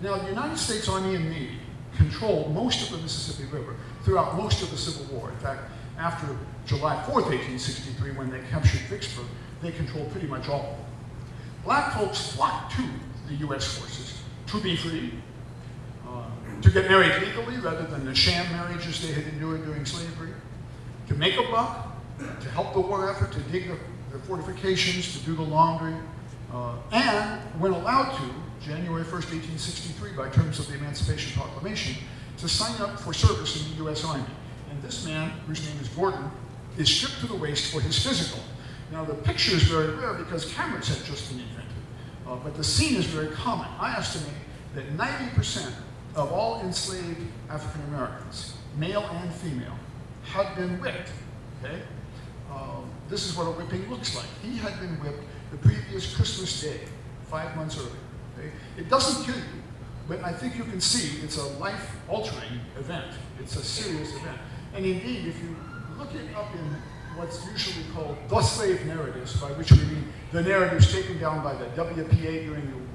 Now, the United States Army and Navy controlled most of the Mississippi River throughout most of the Civil War. In fact, after July 4th, 1863, when they captured Vicksburg, they controlled pretty much all of. Black folks flocked to the U.S. forces to be free, uh, to get married legally rather than the sham marriages they had endured during slavery, to make a buck, to help the war effort, to dig the, the fortifications, to do the laundry, uh, and when allowed to, January 1st, 1863, by terms of the Emancipation Proclamation, to sign up for service in the U.S. Army. And this man, whose name is Gordon, is stripped to the waist for his physical. Now, the picture is very rare because cameras had just been invented, uh, but the scene is very common. I estimate that 90% of all enslaved African Americans, male and female, had been whipped. Okay? Um, this is what a whipping looks like. He had been whipped the previous Christmas day, five months earlier. It doesn't kill you, but I think you can see it's a life-altering event. It's a serious event. And indeed, if you look it up in what's usually called the slave narratives, by which we mean the narratives taken down by the WPA during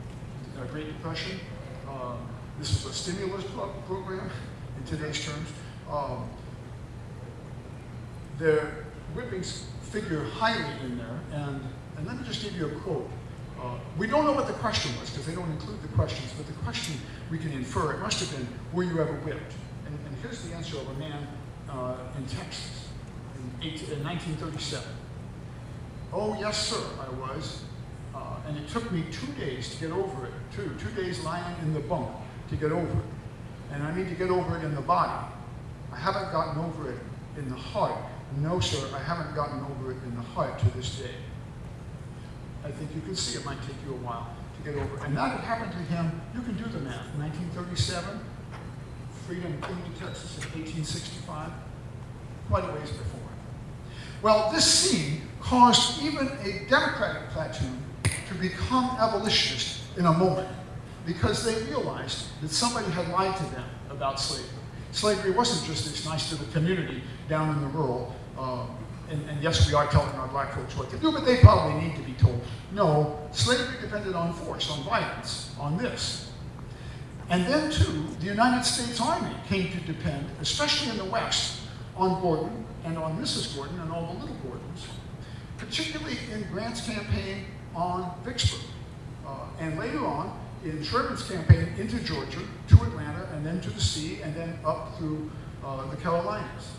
the uh, Great Depression. Um, this was a stimulus pro program in today's terms. Um, their whippings figure highly in there, and, and let me just give you a quote. We don't know what the question was because they don't include the questions, but the question we can infer, it must have been, were you ever whipped? And, and here's the answer of a man uh, in Texas in, 18, in 1937. Oh, yes, sir, I was. Uh, and it took me two days to get over it, too. Two days lying in the bunk to get over it. And I need to get over it in the body. I haven't gotten over it in the heart. No, sir, I haven't gotten over it in the heart to this day. I think you can see it might take you a while to get over. And that happened to him, you can do the math, 1937, Freedom, Quincy, Texas in 1865, quite a ways before. Well, this scene caused even a Democratic platoon to become abolitionist in a moment because they realized that somebody had lied to them about slavery. Slavery wasn't just this nice little community down in the rural, um, and, and, yes, we are telling our black folks what to do, but they probably need to be told. No, slavery depended on force, on violence, on this. And then, too, the United States Army came to depend, especially in the West, on Gordon and on Mrs. Gordon and all the little Gordons, particularly in Grant's campaign on Vicksburg. Uh, and later on, in Sherman's campaign into Georgia, to Atlanta, and then to the sea, and then up through uh, the Carolinas.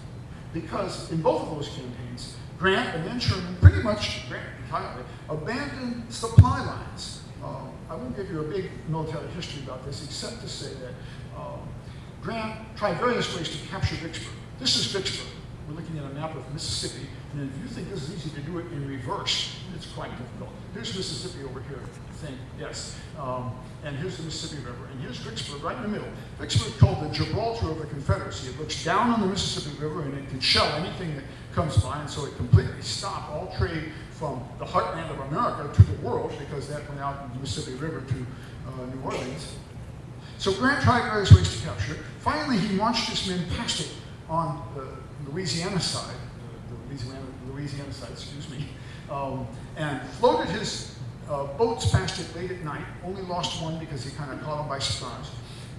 Because in both of those campaigns, Grant and then Sherman pretty much, Grant entirely, abandoned supply lines. Uh, I won't give you a big military history about this, except to say that um, Grant tried various ways to capture Vicksburg. This is Vicksburg. We're looking at a map of Mississippi, and if you think this is easy to do it in reverse, it's quite difficult. Here's Mississippi over here, I think, yes. Um, and here's the Mississippi River, and here's Vicksburg right in the middle. Vicksburg called the Gibraltar of the Confederacy. It looks down on the Mississippi River, and it can shell anything that comes by, and so it completely stopped all trade from the heartland of America to the world, because that went out in the Mississippi River to uh, New Orleans. So Grant tried various ways to capture it. Finally, he marched his men past it on the Louisiana side, Louisiana, Louisiana side, excuse me, um, and floated his uh, boats past it late at night. Only lost one because he kind of caught him by surprise.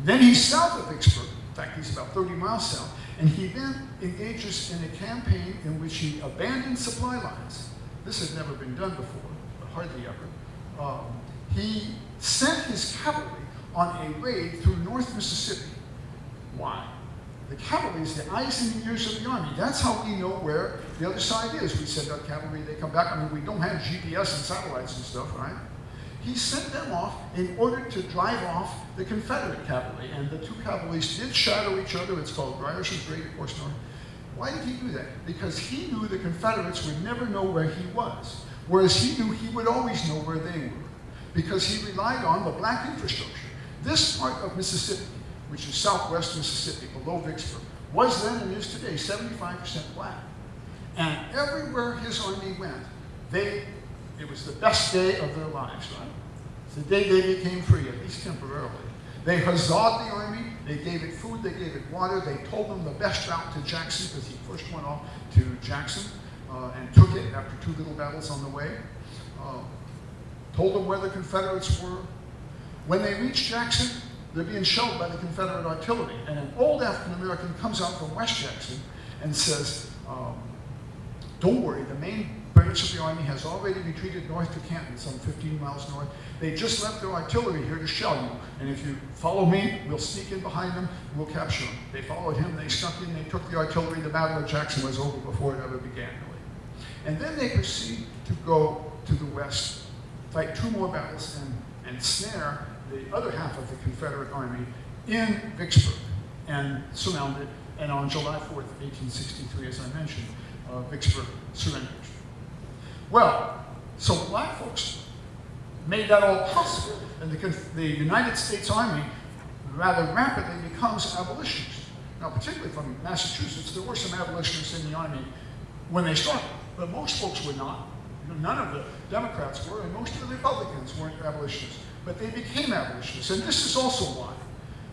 Then he's south of Vicksburg. In fact, he's about 30 miles south. And he then engages in a campaign in which he abandons supply lines. This had never been done before, hardly ever. Um, he sent his cavalry on a raid through North Mississippi. Why? The cavalry is the eyes and ears of the army. That's how we know where the other side is. We send out cavalry, they come back. I mean, we don't have GPS and satellites and stuff, right? He sent them off in order to drive off the Confederate cavalry. And the two cavalries did shadow each other. It's called Grierson's Great Horse north. Why did he do that? Because he knew the Confederates would never know where he was, whereas he knew he would always know where they were, because he relied on the black infrastructure. This part of Mississippi, which is southwest Mississippi, below Vicksburg, was then and is today 75% black. And everywhere his army went, they, it was the best day of their lives, right? The day they became free, at least temporarily. They huzzahed the army, they gave it food, they gave it water, they told them the best route to Jackson, because he first went off to Jackson uh, and took it after two little battles on the way. Uh, told them where the Confederates were. When they reached Jackson, they're being shelled by the Confederate artillery. And an old African American comes out from West Jackson and says, um, don't worry, the main branch of the army has already retreated north to Canton, some 15 miles north. They just left their artillery here to shell you. And if you follow me, we'll sneak in behind them, and we'll capture them. They followed him, they snuck in, they took the artillery. The Battle of Jackson was over before it ever began, really. And then they proceed to go to the west, fight two more battles, and, and snare the other half of the Confederate army in Vicksburg and surrounded. And on July 4th, 1863, as I mentioned, uh, Vicksburg surrendered. Well, so black folks made that all possible, and the, the United States Army rather rapidly becomes abolitionist. Now, particularly from Massachusetts, there were some abolitionists in the Army when they started, but most folks were not. None of the Democrats were, and most of the Republicans weren't abolitionists, but they became abolitionists, and this is also why.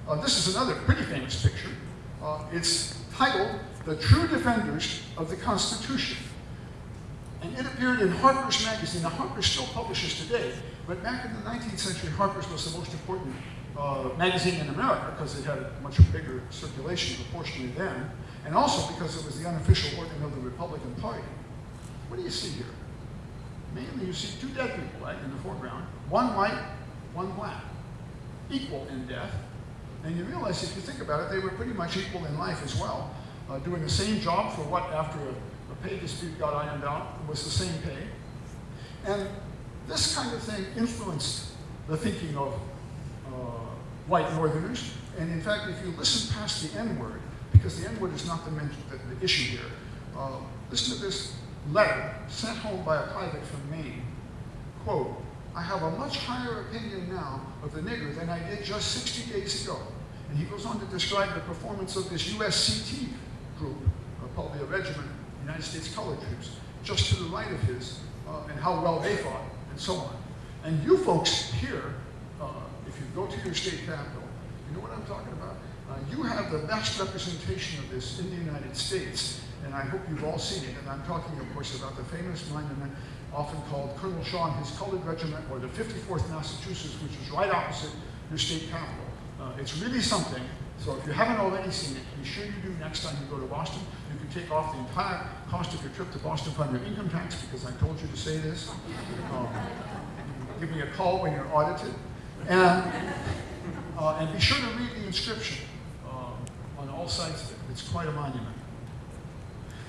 Uh, this is another pretty famous picture. Uh, it's titled The True Defenders of the Constitution. And it appeared in Harper's Magazine. Now, Harper's still publishes today, but back in the 19th century, Harper's was the most important uh, magazine in America because it had a much bigger circulation proportionally then, and also because it was the unofficial organ of the Republican Party. What do you see here? Mainly you see two dead people, right, in the foreground. One white, one black. Equal in death. And you realize, if you think about it, they were pretty much equal in life as well, uh, doing the same job for what, after a, a pay dispute got ironed out, was the same pay. And this kind of thing influenced the thinking of uh, white Northerners. And in fact, if you listen past the N-word, because the N-word is not the, the, the issue here, uh, listen to this letter sent home by a private from Maine. Quote, I have a much higher opinion now of the nigger than I did just 60 days ago. And he goes on to describe the performance of this USCT group, uh, probably a regiment, United States Colored Troops, just to the right of his, uh, and how well they fought, and so on. And you folks here, uh, if you go to your state capital, you know what I'm talking about? Uh, you have the best representation of this in the United States, and I hope you've all seen it. And I'm talking, of course, about the famous monument often called Colonel Shaw and his colored regiment, or the 54th Massachusetts, which is right opposite your state capital. Uh, it's really something. So if you haven't already seen it, be sure you do next time you go to Boston. You can take off the entire cost of your trip to Boston from your income tax because I told you to say this. Um, give me a call when you're audited. And, uh, and be sure to read the inscription um, on all sides of it. It's quite a monument.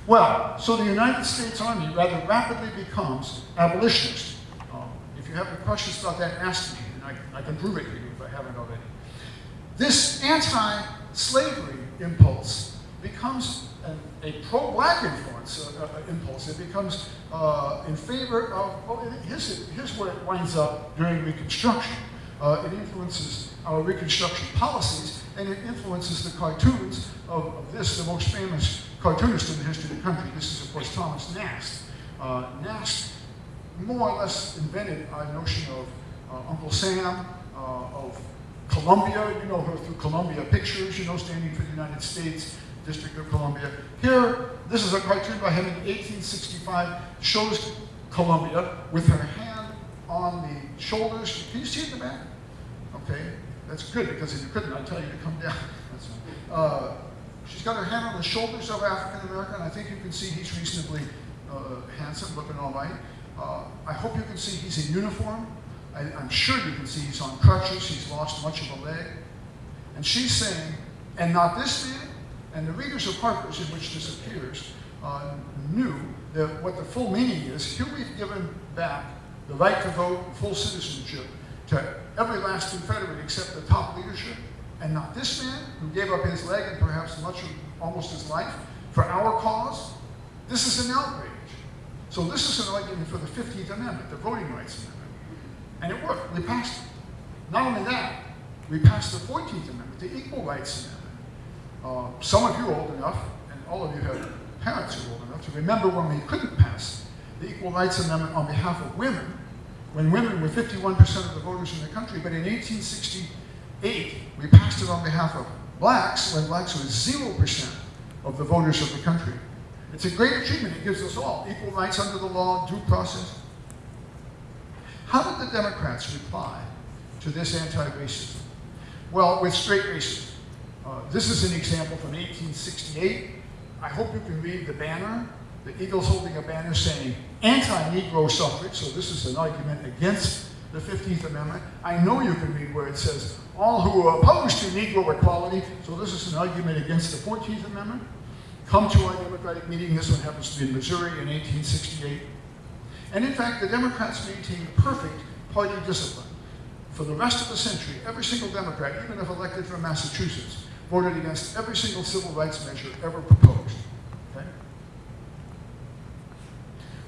Well, so the United States Army rather rapidly becomes abolitionist. Um, if you have any questions about that, ask me, and I, I can prove it to you if I haven't already. This anti-slavery impulse becomes an, a pro-black influence, uh, uh, impulse. It becomes uh, in favor of, well, here's, here's where it winds up during Reconstruction. Uh, it influences our Reconstruction policies, and it influences the cartoons of, of this, the most famous cartoonist in the history of the country. This is, of course, Thomas Nast. Uh, Nast more or less invented our notion of uh, Uncle Sam, uh, of Columbia, you know her through Columbia Pictures, you know, standing for the United States, District of Columbia. Here, this is a cartoon by him in 1865, shows Columbia with her hand on the shoulders. Can you see it in the back? Okay, that's good because if you couldn't, I'd tell you to come down. Uh, she's got her hand on the shoulders of African American. I think you can see he's reasonably uh, handsome, looking all right. Uh, I hope you can see he's in uniform. I, I'm sure you can see he's on crutches. He's lost much of a leg. And she's saying, and not this man, and the readers of Harper's, in which this appears, uh, knew that what the full meaning is, here we've given back the right to vote, full citizenship, to every last Confederate except the top leadership, and not this man who gave up his leg and perhaps much of almost his life for our cause. This is an outrage. So this is an argument for the 15th Amendment, the Voting Rights Amendment. And it worked. We passed it. Not only that, we passed the 14th Amendment, the Equal Rights Amendment. Uh, some of you old enough, and all of you have parents who are old enough to remember when we couldn't pass the Equal Rights Amendment on behalf of women, when women were 51% of the voters in the country, but in 1868, we passed it on behalf of blacks, when blacks were 0% of the voters of the country. It's a great achievement. It gives us all equal rights under the law, due process. How did the Democrats reply to this anti-racism? Well, with straight racism. Uh, this is an example from 1868. I hope you can read the banner. The Eagle's holding a banner saying anti-Negro suffrage, so this is an argument against the 15th Amendment. I know you can read where it says all who are opposed to Negro equality, so this is an argument against the 14th Amendment. Come to our Democratic meeting. This one happens to be in Missouri in 1868. And in fact, the Democrats maintained perfect party discipline. For the rest of the century, every single Democrat, even if elected from Massachusetts, voted against every single civil rights measure ever proposed. Okay?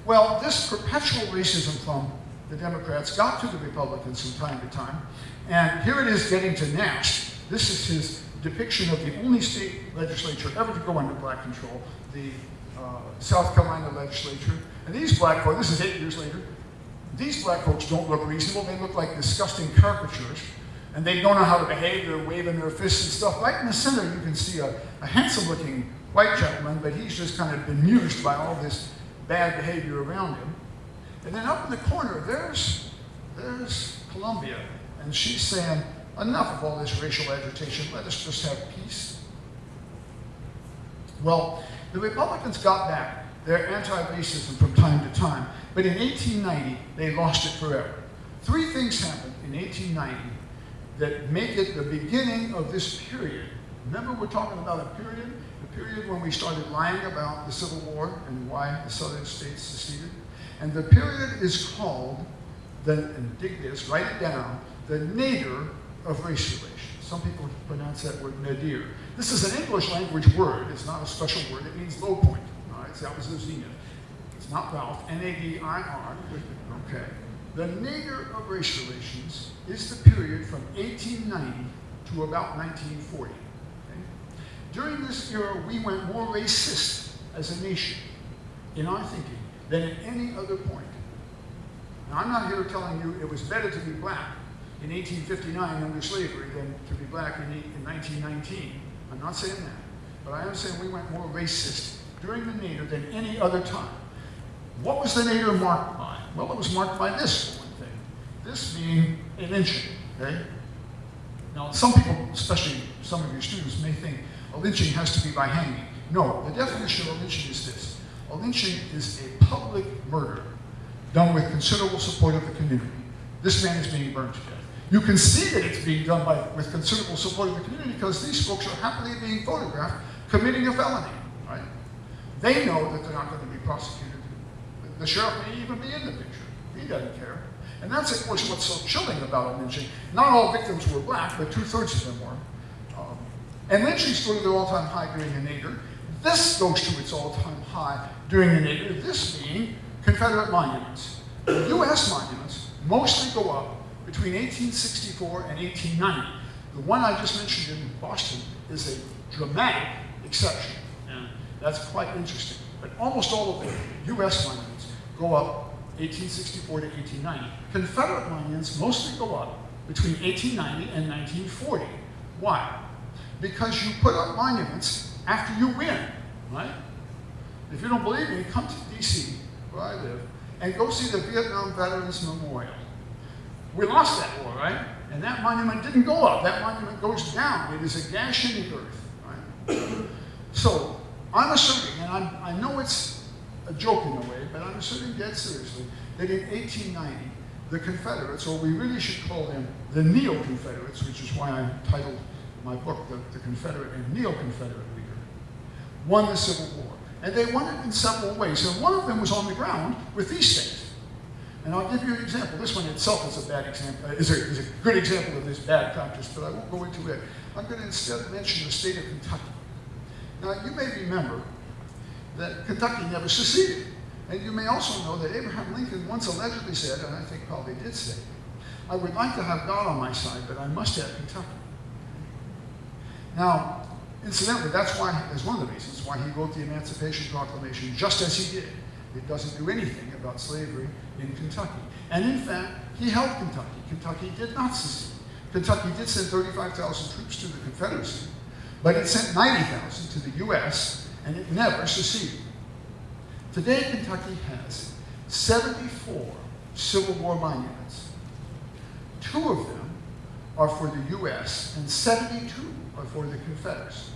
Well, this perpetual racism from the Democrats got to the Republicans from time to time. And here it is getting to Nast. This is his depiction of the only state legislature ever to go under black control, the uh, South Carolina legislature. And these black folks, this is eight years later, these black folks don't look reasonable. They look like disgusting caricatures. And they don't know how to behave. They're waving their fists and stuff. Right in the center, you can see a, a handsome-looking white gentleman, but he's just kind of bemused by all this bad behavior around him. And then up in the corner, there's, there's Columbia. And she's saying, enough of all this racial agitation. Let us just have peace. Well, the Republicans got back their anti-racism from time to time, but in 1890, they lost it forever. Three things happened in 1890 that make it the beginning of this period. Remember we're talking about a period, period when we started lying about the Civil War and why the southern states seceded? And the period is called, the, and dig this, write it down, the nadir of race relations. Some people pronounce that word nadir. This is an English language word. It's not a special word. It means low point. All right, so that was the zenith. It's not Ralph, N-A-D-I-R. Okay. The nadir of race relations is the period from 1890 to about 1940. During this era, we went more racist as a nation in our thinking than at any other point. Now, I'm not here telling you it was better to be black in 1859 under slavery than to be black in, in 1919. I'm not saying that. But I am saying we went more racist during the nadir than any other time. What was the nadir marked by? Well, it was marked by this one thing. This being an inch, okay? Now, some people, especially some of your students, may think a lynching has to be by hanging. No, the definition of a lynching is this. A lynching is a public murder done with considerable support of the community. This man is being burned to death. You can see that it's being done by, with considerable support of the community because these folks are happily being photographed committing a felony, right? They know that they're not going to be prosecuted. The sheriff may even be in the picture. He doesn't care. And that's, of course, what's so chilling about a lynching. Not all victims were black, but two-thirds of them were. Um, and lynching stood at their all-time high during the nadir. This goes to its all-time high during the nadir, this being Confederate monuments. U.S. monuments mostly go up between 1864 and 1890. The one I just mentioned in Boston is a dramatic exception, and that's quite interesting. But almost all of the U.S. monuments go up 1864 to 1890. Confederate monuments mostly go up between 1890 and 1940. Why? Because you put up monuments after you win, right? If you don't believe me, come to DC, where I live, and go see the Vietnam Veterans Memorial. We lost that war, right? And that monument didn't go up. That monument goes down. It is a gash in the earth, right? So I'm asserting, and I'm, I know it's a joke in a way, but I'm asserting dead seriously that in 1890, the Confederates, or we really should call them the Neo-Confederates, which is why I'm titled my book The, the Confederate and Neo-Confederate Reader, won the Civil War. And they won it in several ways. And one of them was on the ground with these states. And I'll give you an example. This one itself is a bad example, uh, is a, is a good example of this bad practice, but I won't go into it. I'm going to instead mention the state of Kentucky. Now, you may remember that Kentucky never seceded. And you may also know that Abraham Lincoln once allegedly said, and I think probably did say, I would like to have God on my side, but I must have Kentucky. Now, incidentally, that's why, is one of the reasons why he wrote the Emancipation Proclamation just as he did. It doesn't do anything about slavery in Kentucky. And in fact, he helped Kentucky. Kentucky did not secede. Kentucky did send 35,000 troops to the Confederacy, but it sent 90,000 to the U.S., and it never seceded. Today, Kentucky has 74 Civil War monuments. Two of them are for the U.S., and 72 are for the Confederates.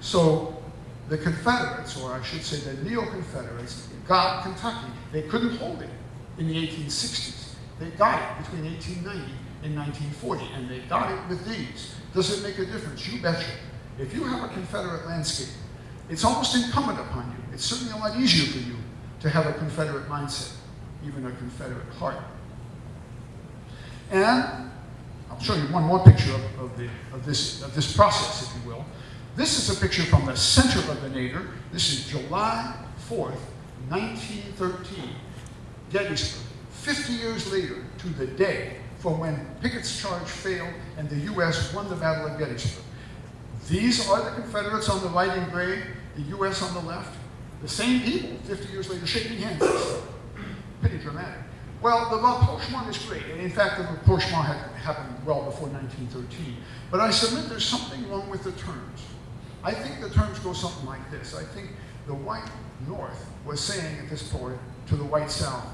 So the Confederates, or I should say the Neo-Confederates, got Kentucky. They couldn't hold it in the 1860s. They got it between 1890 and 1940, and they got it with these. Does it make a difference? You betcha. If you have a Confederate landscape, it's almost incumbent upon you. It's certainly a lot easier for you to have a Confederate mindset, even a Confederate heart. And I'll show you one more picture of, of, the, of, this, of this process, if you will. This is a picture from the center of the nadir. This is July 4th, 1913, Gettysburg. 50 years later to the day from when Pickett's charge failed and the U.S. won the Battle of Gettysburg. These are the Confederates on the right in gray, the U.S. on the left. The same people 50 years later shaking hands. Pretty dramatic. Well, the rapprochement is great, and in fact, the rapprochement happened well before 1913. But I submit there's something wrong with the terms. I think the terms go something like this. I think the white North was saying at this point to the white South,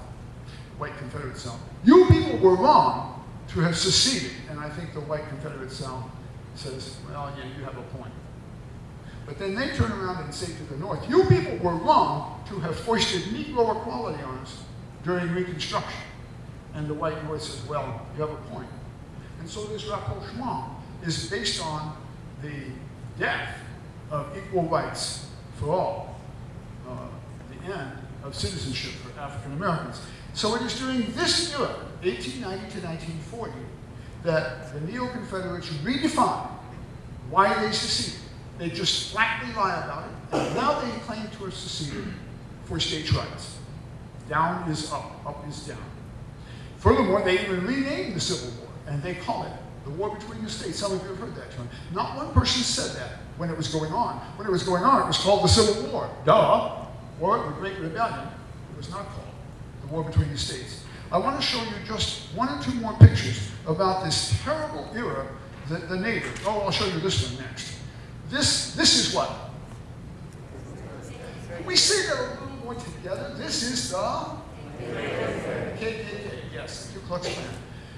white Confederate South, you people were wrong to have seceded. And I think the white Confederate South says, well, yeah, you have a point. But then they turn around and say to the North, you people were wrong to have foisted Negro equality on us during Reconstruction. And the white North says, well, you have a point. And so this rapprochement is based on the death of equal rights for all, uh, the end of citizenship for African Americans. So it is during this era, 1890 to 1940, that the Neo-Confederates redefine why they seceded. They just flatly lie about it, and now they claim to have seceded for states' rights. Down is up, up is down. Furthermore, they even renamed the Civil War, and they call it the war between the states. Some of you have heard that term. Not one person said that when it was going on. When it was going on, it was called the Civil War. Duh. Or the Great Rebellion. It was not called the war between the states. I want to show you just one or two more pictures about this terrible era, the, the nadir. Oh, I'll show you this one next. This, this is what? We see that little together. This is the KKK, yes, the Ku Klux Klan.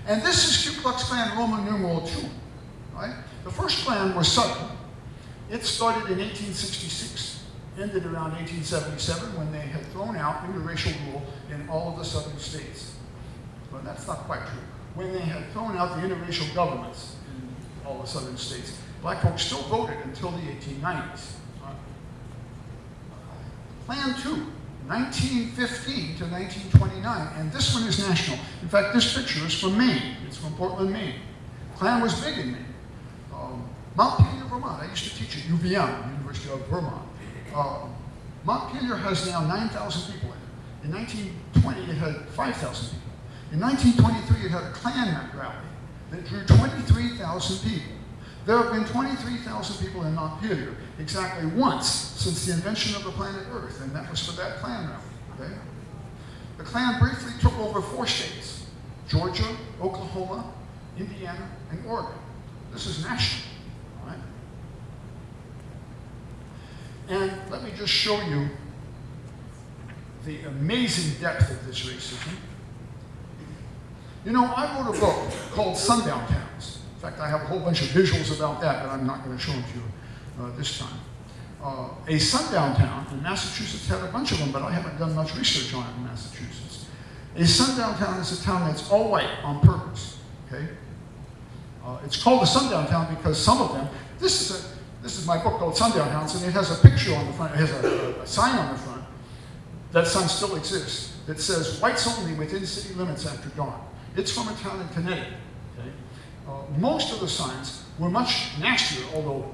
And this is Ku Klux Klan Roman numeral 2, right? The first Klan was Southern. It started in 1866, ended around 1877 when they had thrown out interracial rule in all of the Southern states. Well, that's not quite true. When they had thrown out the interracial governments in all the Southern states, black folks still voted until the 1890s. Uh, Klan 2, 1915 to 1929, and this one is national. In fact, this picture is from Maine. It's from Portland, Maine. Klan was big in Maine. Um, Montpelier, Vermont. I used to teach at UVM, University of Vermont. Um, Montpelier has now 9,000 people in it. In 1920, it had 5,000 people. In 1923, it had a Klan rally that drew 23,000 people. There have been 23,000 people in Montpelier exactly once since the invention of the planet Earth, and that was for that Klan rally. Okay? The Klan briefly took over four states, Georgia, Oklahoma, Indiana, and Oregon. This is national, all right? And let me just show you the amazing depth of this racism. You know, I wrote a book called Sundown Towns. Fact, I have a whole bunch of visuals about that, but I'm not going to show them to you uh, this time. Uh, a sundown town, and Massachusetts had a bunch of them, but I haven't done much research on it in Massachusetts. A sundown town is a town that's all white on purpose, okay? Uh, it's called a sundown town because some of them, this is a, this is my book called Sundown Towns, and it has a picture on the front, it has a, a, a sign on the front. That sign still exists. That says whites only within city limits after dawn. It's from a town in Connecticut. Uh, most of the signs were much nastier, although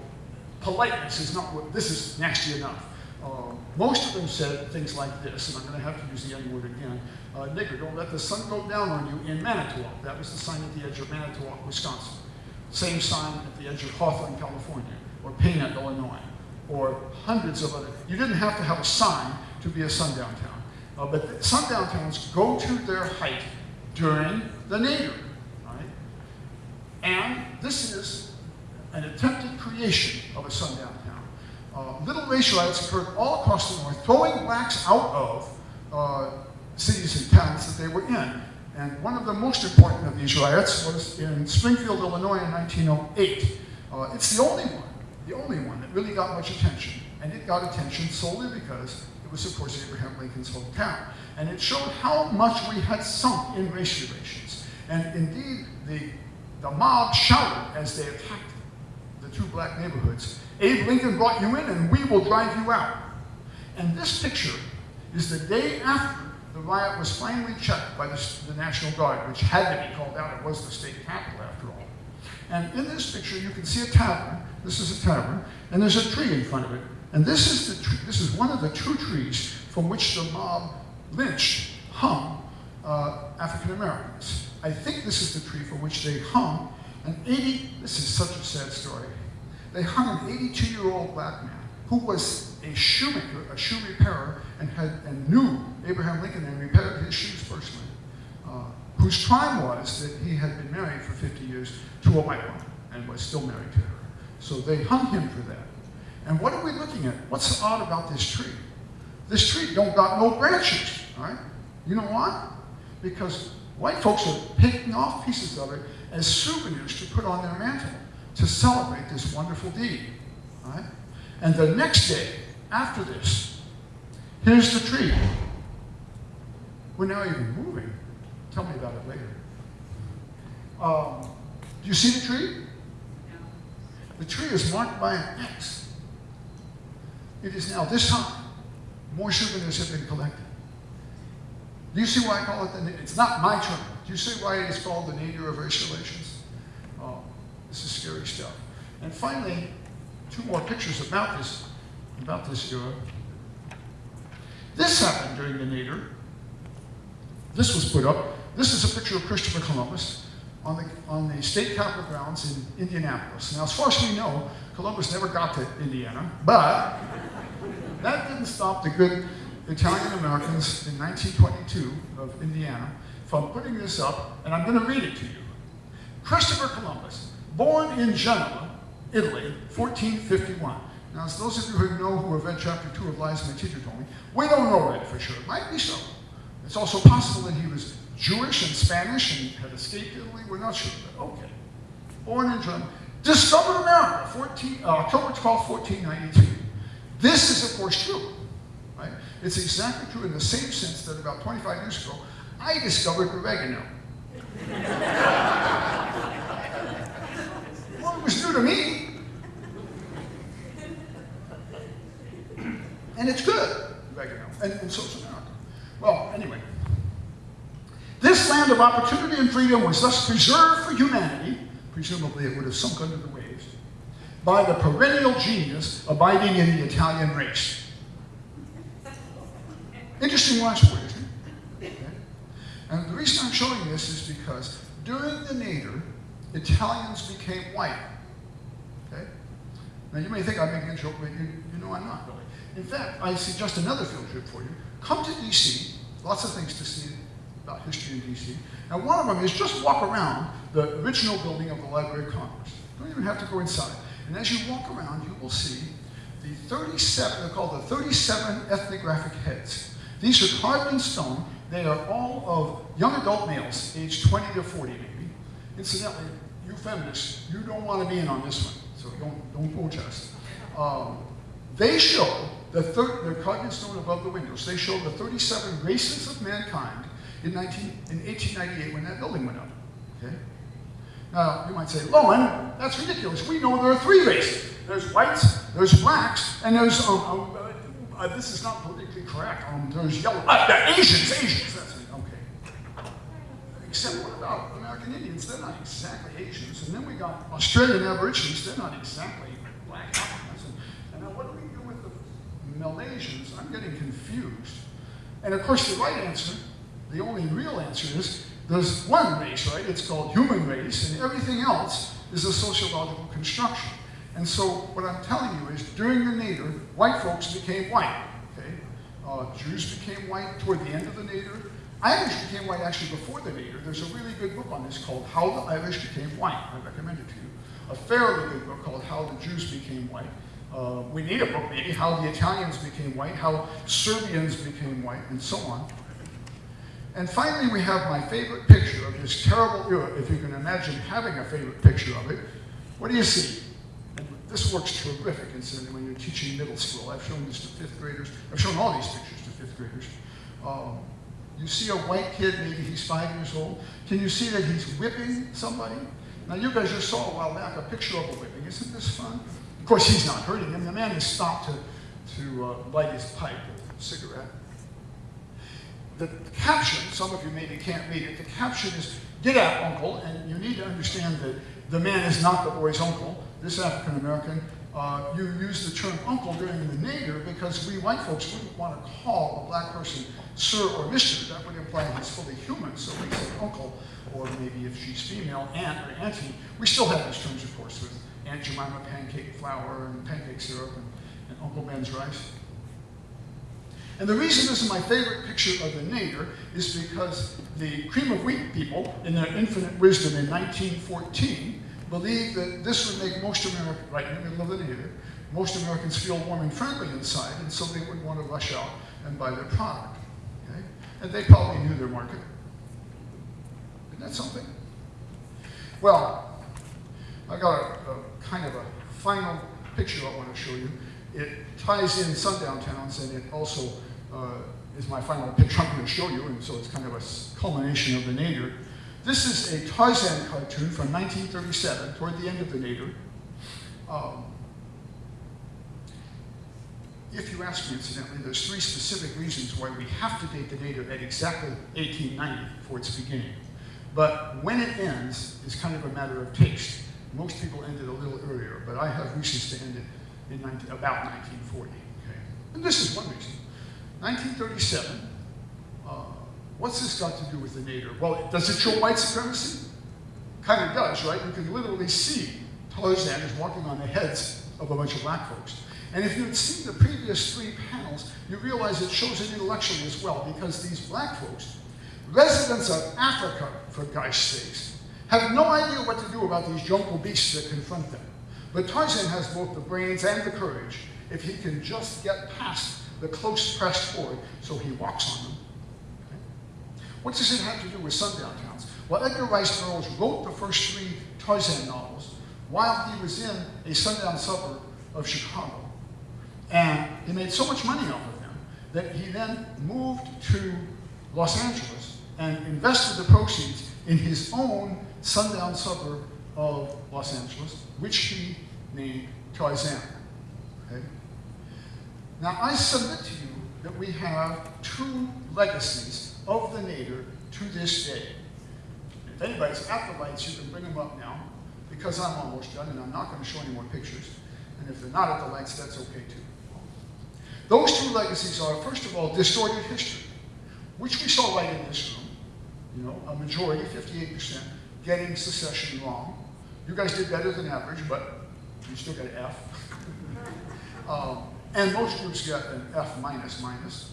politeness is not what, this is nasty enough. Uh, most of them said things like this, and I'm going to have to use the N word again. Uh, nigger, don't let the sun go down on you in Manitowoc. That was the sign at the edge of Manitowoc, Wisconsin. Same sign at the edge of Hawthorne, California, or Pana, Illinois, or hundreds of other. You didn't have to have a sign to be a sundown town. Uh, but sundown towns go to their height during the right? And this is an attempted creation of a sundown town. Uh, little race riots occurred all across the north, throwing blacks out of uh, cities and towns that they were in. And one of the most important of these riots was in Springfield, Illinois in 1908. Uh, it's the only one, the only one that really got much attention. And it got attention solely because it was, of course, Abraham Lincoln's hometown. And it showed how much we had sunk in race relations. And indeed, the, the mob shouted as they attacked the two black neighborhoods, Abe Lincoln brought you in and we will drive you out. And this picture is the day after the riot was finally checked by the, the National Guard, which had to be called out. It was the state capital after all. And in this picture, you can see a tavern. This is a tavern, and there's a tree in front of it. And this is the this is one of the two trees from which the mob lynched, hung uh, African Americans. I think this is the tree for which they hung an 80. This is such a sad story. They hung an 82-year-old black man who was a shoemaker, a shoe repairer, and had and knew Abraham Lincoln and repaired his shoes personally. Uh, whose crime was that he had been married for 50 years to a white woman and was still married to her. So they hung him for that. And what are we looking at? What's odd about this tree? This tree don't got no branches, all right? You know why? Because white folks are picking off pieces of it as souvenirs to put on their mantle to celebrate this wonderful deed, right? And the next day, after this, here's the tree. We're now even moving. Tell me about it later. Um, do you see the tree? The tree is marked by an X. It is now, this time, more souvenirs have been collected. Do you see why I call it the, it's not my term. Do you see why it is called the nadir of race relations? Oh, this is scary stuff. And finally, two more pictures about this, about this era. This happened during the nadir. This was put up. This is a picture of Christopher Columbus on the, on the state capitol grounds in Indianapolis. Now, as far as we know, Columbus never got to Indiana, but that didn't stop the good Italian Americans in 1922 of Indiana from putting this up, and I'm going to read it to you. Christopher Columbus, born in Genoa, Italy, 1451. Now, as those of you who know who have read chapter two of Lies my teacher told me, we don't know that for sure. It might be so. It's also possible that he was Jewish and Spanish and had escaped Italy. We're not sure, but okay. Born in Genoa, discovered America, 14, uh, October 12, 1492. This is, of course, true. It's exactly true in the same sense that about 25 years ago, I discovered oregano. well, it was new to me. And it's good, oregano, and, and so is America. Well, anyway. This land of opportunity and freedom was thus preserved for humanity, presumably it would have sunk under the waves, by the perennial genius abiding in the Italian race. Interesting it? Okay. And the reason I'm showing this is because during the nadir, Italians became white. Okay? Now you may think I'm making a joke, but you, you know I'm not really. In fact, I suggest another field trip for you. Come to DC, lots of things to see about history in DC, and one of them is just walk around the original building of the Library of Congress. You don't even have to go inside. And as you walk around, you will see the 37, they're called the 37 ethnographic heads. These are carved in stone. They are all of young adult males, aged 20 to 40 maybe. Incidentally, you feminists, you don't want to be in on this one, so don't, don't protest. Um, they show the third, they're carved in stone above the windows. They show the 37 races of mankind in, 19, in 1898 when that building went up. Okay? Now, you might say, Loewen, that's ridiculous. We know there are three races. There's whites, there's blacks, and there's, um, um, uh, this is not politically correct, um, there's yellow, uh, uh, Asians, Asians, that's it, okay. Except what about American Indians? They're not exactly Asians. And then we got Australian Aborigines, they're not exactly black Africans. And, and now what do we do with the Malaysians? I'm getting confused. And of course, the right answer, the only real answer is there's one race, right? It's called human race, and everything else is a sociological construction. And so what I'm telling you is during the nadir, white folks became white. Okay? Uh, Jews became white toward the end of the nadir. Irish became white actually before the nadir. There's a really good book on this called How the Irish Became White. I recommend it to you. A fairly good book called How the Jews Became White. Uh, we need a book maybe, How the Italians Became White, How Serbians Became White, and so on. And finally, we have my favorite picture of this terrible era, if you can imagine having a favorite picture of it. What do you see? This works terrific, incidentally, when you're teaching middle school. I've shown this to fifth graders. I've shown all these pictures to fifth graders. Um, you see a white kid, maybe he's five years old. Can you see that he's whipping somebody? Now, you guys just saw a while back a picture of a whipping. Isn't this fun? Of course, he's not hurting him. The man has stopped to, to uh, light his pipe, a cigarette. The caption, some of you maybe can't read it, the caption is, get out, uncle, and you need to understand that the man is not the boy's uncle. This African American, uh, you use the term uncle during the nadir because we white folks wouldn't want to call a black person sir or mister. That would imply he's fully human, so we say uncle, or maybe if she's female, aunt or auntie. We still have these terms, of course, with Aunt Jemima pancake flour and pancake syrup and, and Uncle Ben's rice. And the reason this is my favorite picture of the nadir is because the cream of wheat people, in their infinite wisdom in 1914, believed that this would make most Americans, right in the middle of the nadir, most Americans feel warm and friendly inside, and so they would want to rush out and buy their product. Okay? And they probably knew their market. Isn't that something? Well, I got a, a kind of a final picture I want to show you. It ties in sundown towns, and it also uh, is my final picture I'm going to show you, and so it's kind of a culmination of the nadir. This is a Tarzan cartoon from 1937, toward the end of the nadir. Um, if you ask me, incidentally, there's three specific reasons why we have to date the nadir at exactly 1890 for its beginning. But when it ends is kind of a matter of taste. Most people end it a little earlier, but I have reasons to end it in 19, about 1940. Okay? And this is one reason. 1937, uh, what's this got to do with the nadir? Well, does it show white supremacy? Kind of does, right? You can literally see Tarzan is walking on the heads of a bunch of black folks. And if you'd seen the previous three panels, you realize it shows it intellectually as well, because these black folks, residents of Africa, for God's sakes, have no idea what to do about these jungle beasts that confront them. But Tarzan has both the brains and the courage if he can just get past the close pressed horde so he walks on them. What does it have to do with sundown towns? Well, Edgar Rice Burroughs wrote the first three Tarzan novels while he was in a sundown suburb of Chicago. And he made so much money off of them that he then moved to Los Angeles and invested the proceeds in his own sundown suburb of Los Angeles, which he named Tarzan. Okay? Now, I submit to you that we have two legacies of the nadir to this day. If anybody's at the lights, you can bring them up now, because I'm almost done and I'm not going to show any more pictures. And if they're not at the lights, that's okay too. Those two legacies are, first of all, distorted history, which we saw right in this room. You know, a majority, 58%, getting secession wrong. You guys did better than average, but you still got an F. um, and most groups get an F minus minus.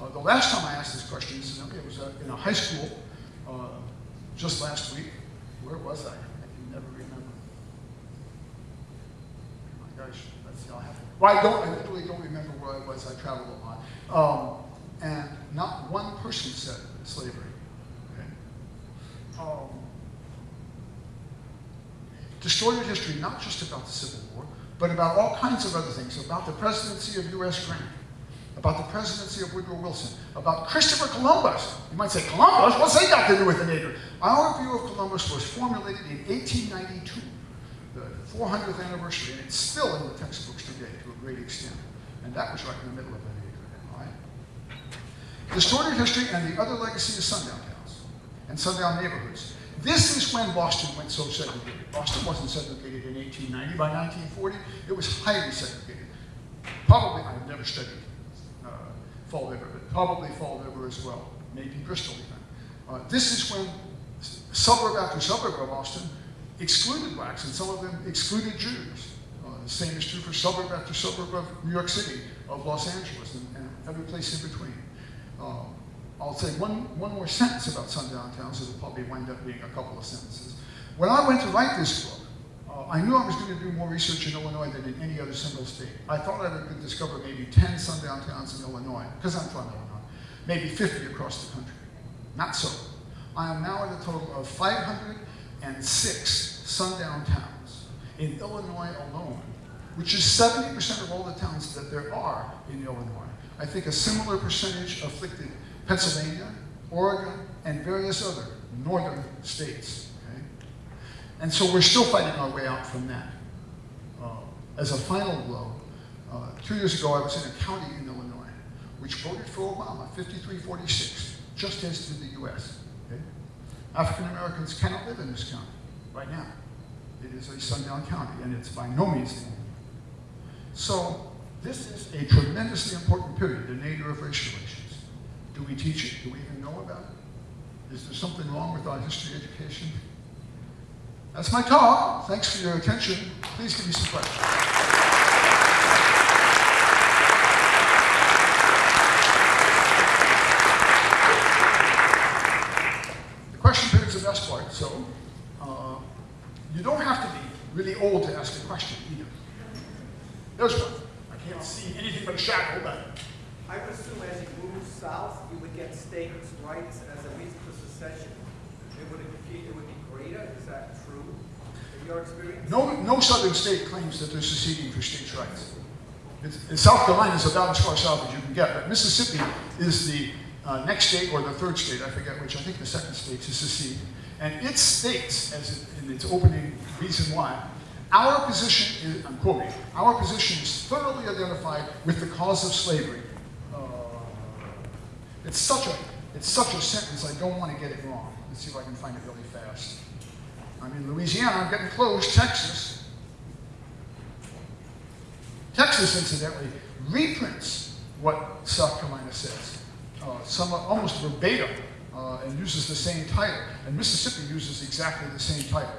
Uh, the last time I asked this question, incidentally, it was uh, in a high school uh, just last week. Where was I? I can never remember. Oh my gosh, I'll have to Well, I don't, I literally don't remember where I was, I traveled a lot. Um, and not one person said slavery. Okay? Um, distorted history, not just about the Civil War, but about all kinds of other things, about the presidency of U.S. Grant, about the presidency of Woodrow Wilson, about Christopher Columbus. You might say, Columbus? What's that got to do with the neighbor? Our view of Columbus was formulated in 1892, the 400th anniversary, and it's still in the textbooks today to a great extent. And that was right in the middle of age, all right? Distorted history and the other legacy of sundown towns and sundown neighborhoods. This is when Boston went so segregated. Boston wasn't segregated in 1890. By 1940, it was highly segregated. Probably, I've never studied Fall River, but probably Fall River as well, maybe Bristol even. Uh, this is when suburb after suburb of Boston excluded blacks, and some of them excluded Jews. Uh, the same is true for suburb after suburb of New York City, of Los Angeles, and, and every place in between. Um, I'll say one, one more sentence about sundown towns. It'll probably wind up being a couple of sentences. When I went to write this book, uh, I knew I was going to do more research in Illinois than in any other single state. I thought I could discover maybe 10 sundown towns in Illinois, because I'm from Illinois, maybe 50 across the country. Not so. I am now at a total of 506 sundown towns in Illinois alone, which is 70% of all the towns that there are in Illinois. I think a similar percentage afflicted Pennsylvania, Oregon, and various other northern states. And so we're still fighting our way out from that. Uh, as a final blow, uh, two years ago I was in a county in Illinois which voted for Obama 53-46, just as did the US. okay? African Americans cannot live in this county right now. It is a sundown county, and it's by no means the only. So this is a tremendously important period, the nadir of race relations. Do we teach it? Do we even know about it? Is there something wrong with our history education? That's my talk. Thanks for your attention. Please give me some questions. The question period's the best part, so uh, you don't have to be really old to ask a question either. There's one. I can't see anything but a shadow, but I would assume as you move south, you would get states' rights as a reason for secession. It would be, it would be greater, is that experience? No, no southern state claims that they're seceding for states' rights. It's, South Carolina is about as far south as you can get, but Mississippi is the uh, next state or the third state, I forget which, I think the second state to secede. And it states, as it, in its opening reason why, our position is, I'm quoting, our position is thoroughly identified with the cause of slavery. Uh, it's such a, it's such a sentence, I don't want to get it wrong. Let's see if I can find it really fast. I'm in Louisiana, I'm getting close, Texas. Texas, incidentally, reprints what South Carolina says, uh, somewhat almost verbatim, uh, and uses the same title. And Mississippi uses exactly the same title.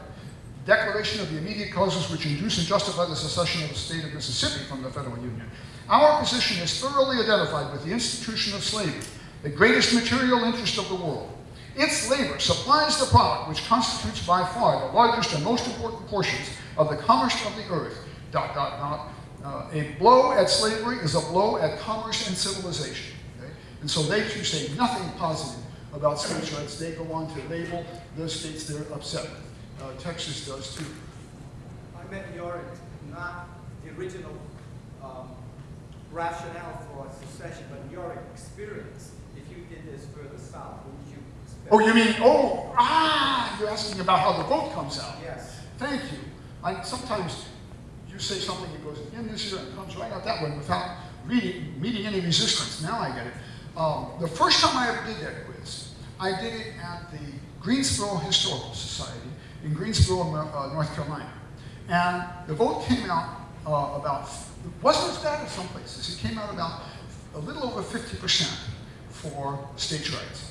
Declaration of the immediate causes which induce and justify the secession of the state of Mississippi from the federal union. Our position is thoroughly identified with the institution of slavery, the greatest material interest of the world. Its labor supplies the product which constitutes by far the largest and most important portions of the commerce of the earth. Dot, dot, dot. Uh, a blow at slavery is a blow at commerce and civilization. okay? And so they too say nothing positive about states' rights. They go on to label those states they're upset with. Uh, Texas does too. I meant your, not the original um, rationale for secession, but your experience. If you did this further south, what would you expect? Oh, you mean, oh, ah, you're asking about how the vote comes out. Yes. Thank you. I, sometimes you say something that goes in this ear and comes right out that way without reading, meeting any resistance. Now I get it. Um, the first time I ever did that quiz, I did it at the Greensboro Historical Society in Greensboro, uh, North Carolina. And the vote came out uh, about, it wasn't as bad as some places. It came out about a little over 50% for states' rights,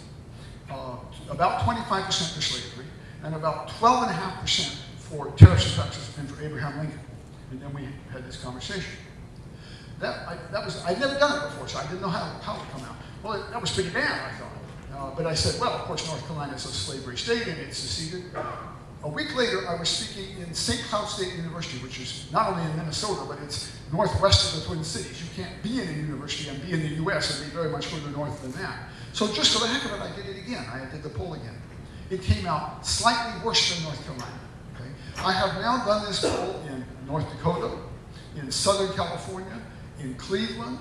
uh, about 25% for slavery, and about 12.5% for and taxes and for Abraham Lincoln. And then we had this conversation. That, I, that was, I'd never done it before, so I didn't know how, how it would come out. Well, it, that was pretty bad, I thought. Uh, but I said, well, of course, North Carolina is a slavery state and it seceded. A week later, I was speaking in St. Cloud State University, which is not only in Minnesota, but it's northwest of the Twin Cities. You can't be in a university and be in the U.S. and be very much further north than that. So just for the heck of it, I did it again. I did the poll again. It came out slightly worse than North Carolina. Okay? I have now done this poll in North Dakota, in Southern California, in Cleveland,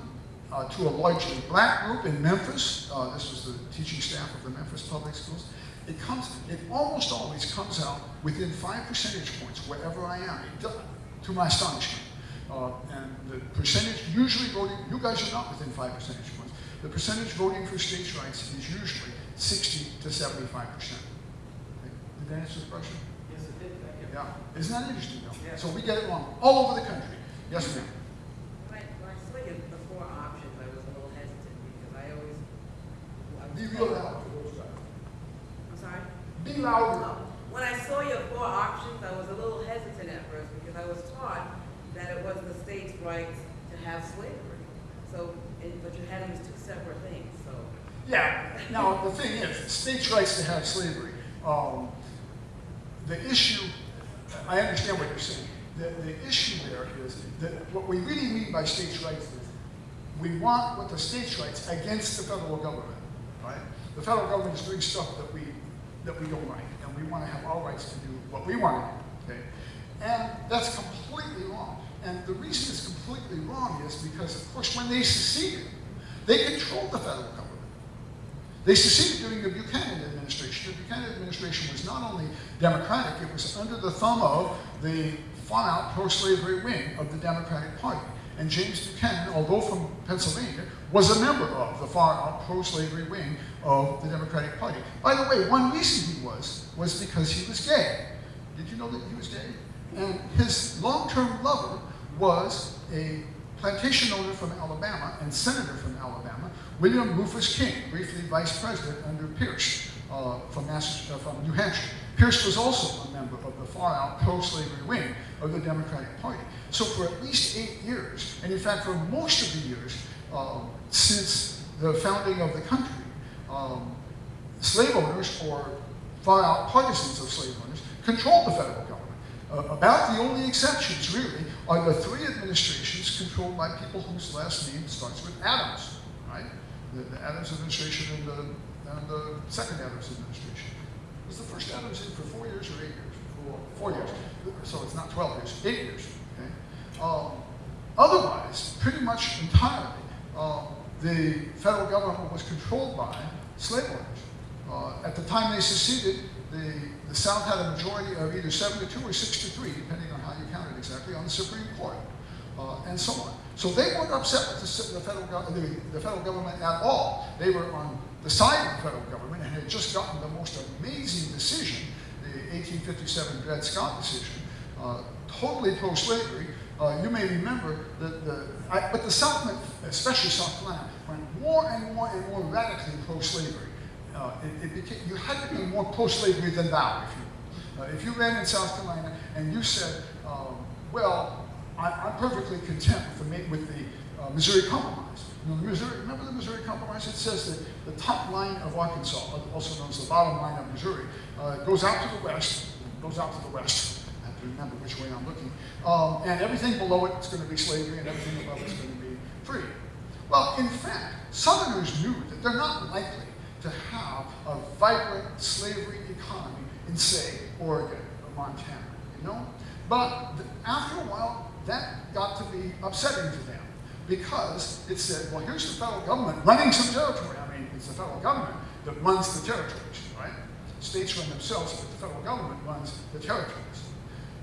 uh, to a largely black group in Memphis. Uh, this was the teaching staff of the Memphis Public Schools. It comes, it almost always comes out within five percentage points wherever I am, it does, to my astonishment. Uh, and the percentage usually voting, you guys are not within five percentage points. The percentage voting for states' rights is usually 60 to 75 percent. Did that answer the question? Yes, it did, thank you. Yeah. Isn't that interesting though? Yeah. So we get it wrong all over the country. Yes, ma'am. When I, when I saw you, the four options, I was a little hesitant because I always. I was Be real loud. Be louder. When I saw your four options, I was a little hesitant at first because I was taught that it was the state's right to have slavery. So, and- but you had them as two separate things, so. Yeah. Now the thing is, states' rights to have slavery. Um, the issue, I understand what you're saying. The, the issue there is that what we really mean by states' rights is we want what the states' rights against the federal government, right? The federal government is doing stuff that we that we don't like, and we want to have our rights to do what we want. Okay, and that's completely wrong. And the reason it's completely wrong is because, of course, when they seceded, they controlled the federal government. They seceded during the Buchanan administration. The Buchanan administration was not only Democratic, it was under the thumb of the far-out pro-slavery wing of the Democratic Party. And James Buchanan, although from Pennsylvania, was a member of the far-out pro-slavery wing of the Democratic Party. By the way, one reason he was, was because he was gay. Did you know that he was gay? And his long-term lover was a plantation owner from Alabama and senator from Alabama, William Rufus King, briefly vice president under Pierce uh, from, uh, from New Hampshire. Pierce was also a member of the far-out pro-slavery wing of the Democratic Party. So for at least eight years, and in fact for most of the years um, since the founding of the country, um, slave owners or far-out partisans of slave owners controlled the federal government. Uh, about the only exceptions, really, are the three administrations controlled by people whose last name starts with Adams, right? The, the Adams administration and the, and the second Adams administration. Was the first Adams in for four years or eight years? Four, four years. So it's not 12 years, eight years. Okay? Um, otherwise, pretty much entirely, um, the federal government was controlled by slave owners. Uh, at the time they seceded, the, the South had a majority of either 72 or 63, depending on how you count it exactly, on the Supreme Court, uh, and so on. So they weren't upset with the, the, federal, the, the federal government at all. They were on the side of the federal government and had just gotten the most amazing decision, the 1857 Dred Scott decision, uh, totally pro-slavery. Uh, you may remember that the, I, but the South, especially South Carolina, went more and more and more radically pro-slavery. Uh, it, it became, you had to be more pro-slavery than thou, if you will. Uh, if you ran in South Carolina and you said, um, well, I, I'm perfectly content with the, with the uh, Missouri Compromise. You know, the Missouri, remember the Missouri Compromise? It says that the top line of Arkansas, also known as the bottom line of Missouri, uh, goes out to the west, goes out to the west. Remember which way I'm looking. Um, and everything below it is going to be slavery, and everything above it is going to be free. Well, in fact, Southerners knew that they're not likely to have a vibrant slavery economy in, say, Oregon or Montana, you know? But after a while, that got to be upsetting to them because it said, well, here's the federal government running some territory. I mean, it's the federal government that runs the territories, right? States run themselves, but the federal government runs the territories.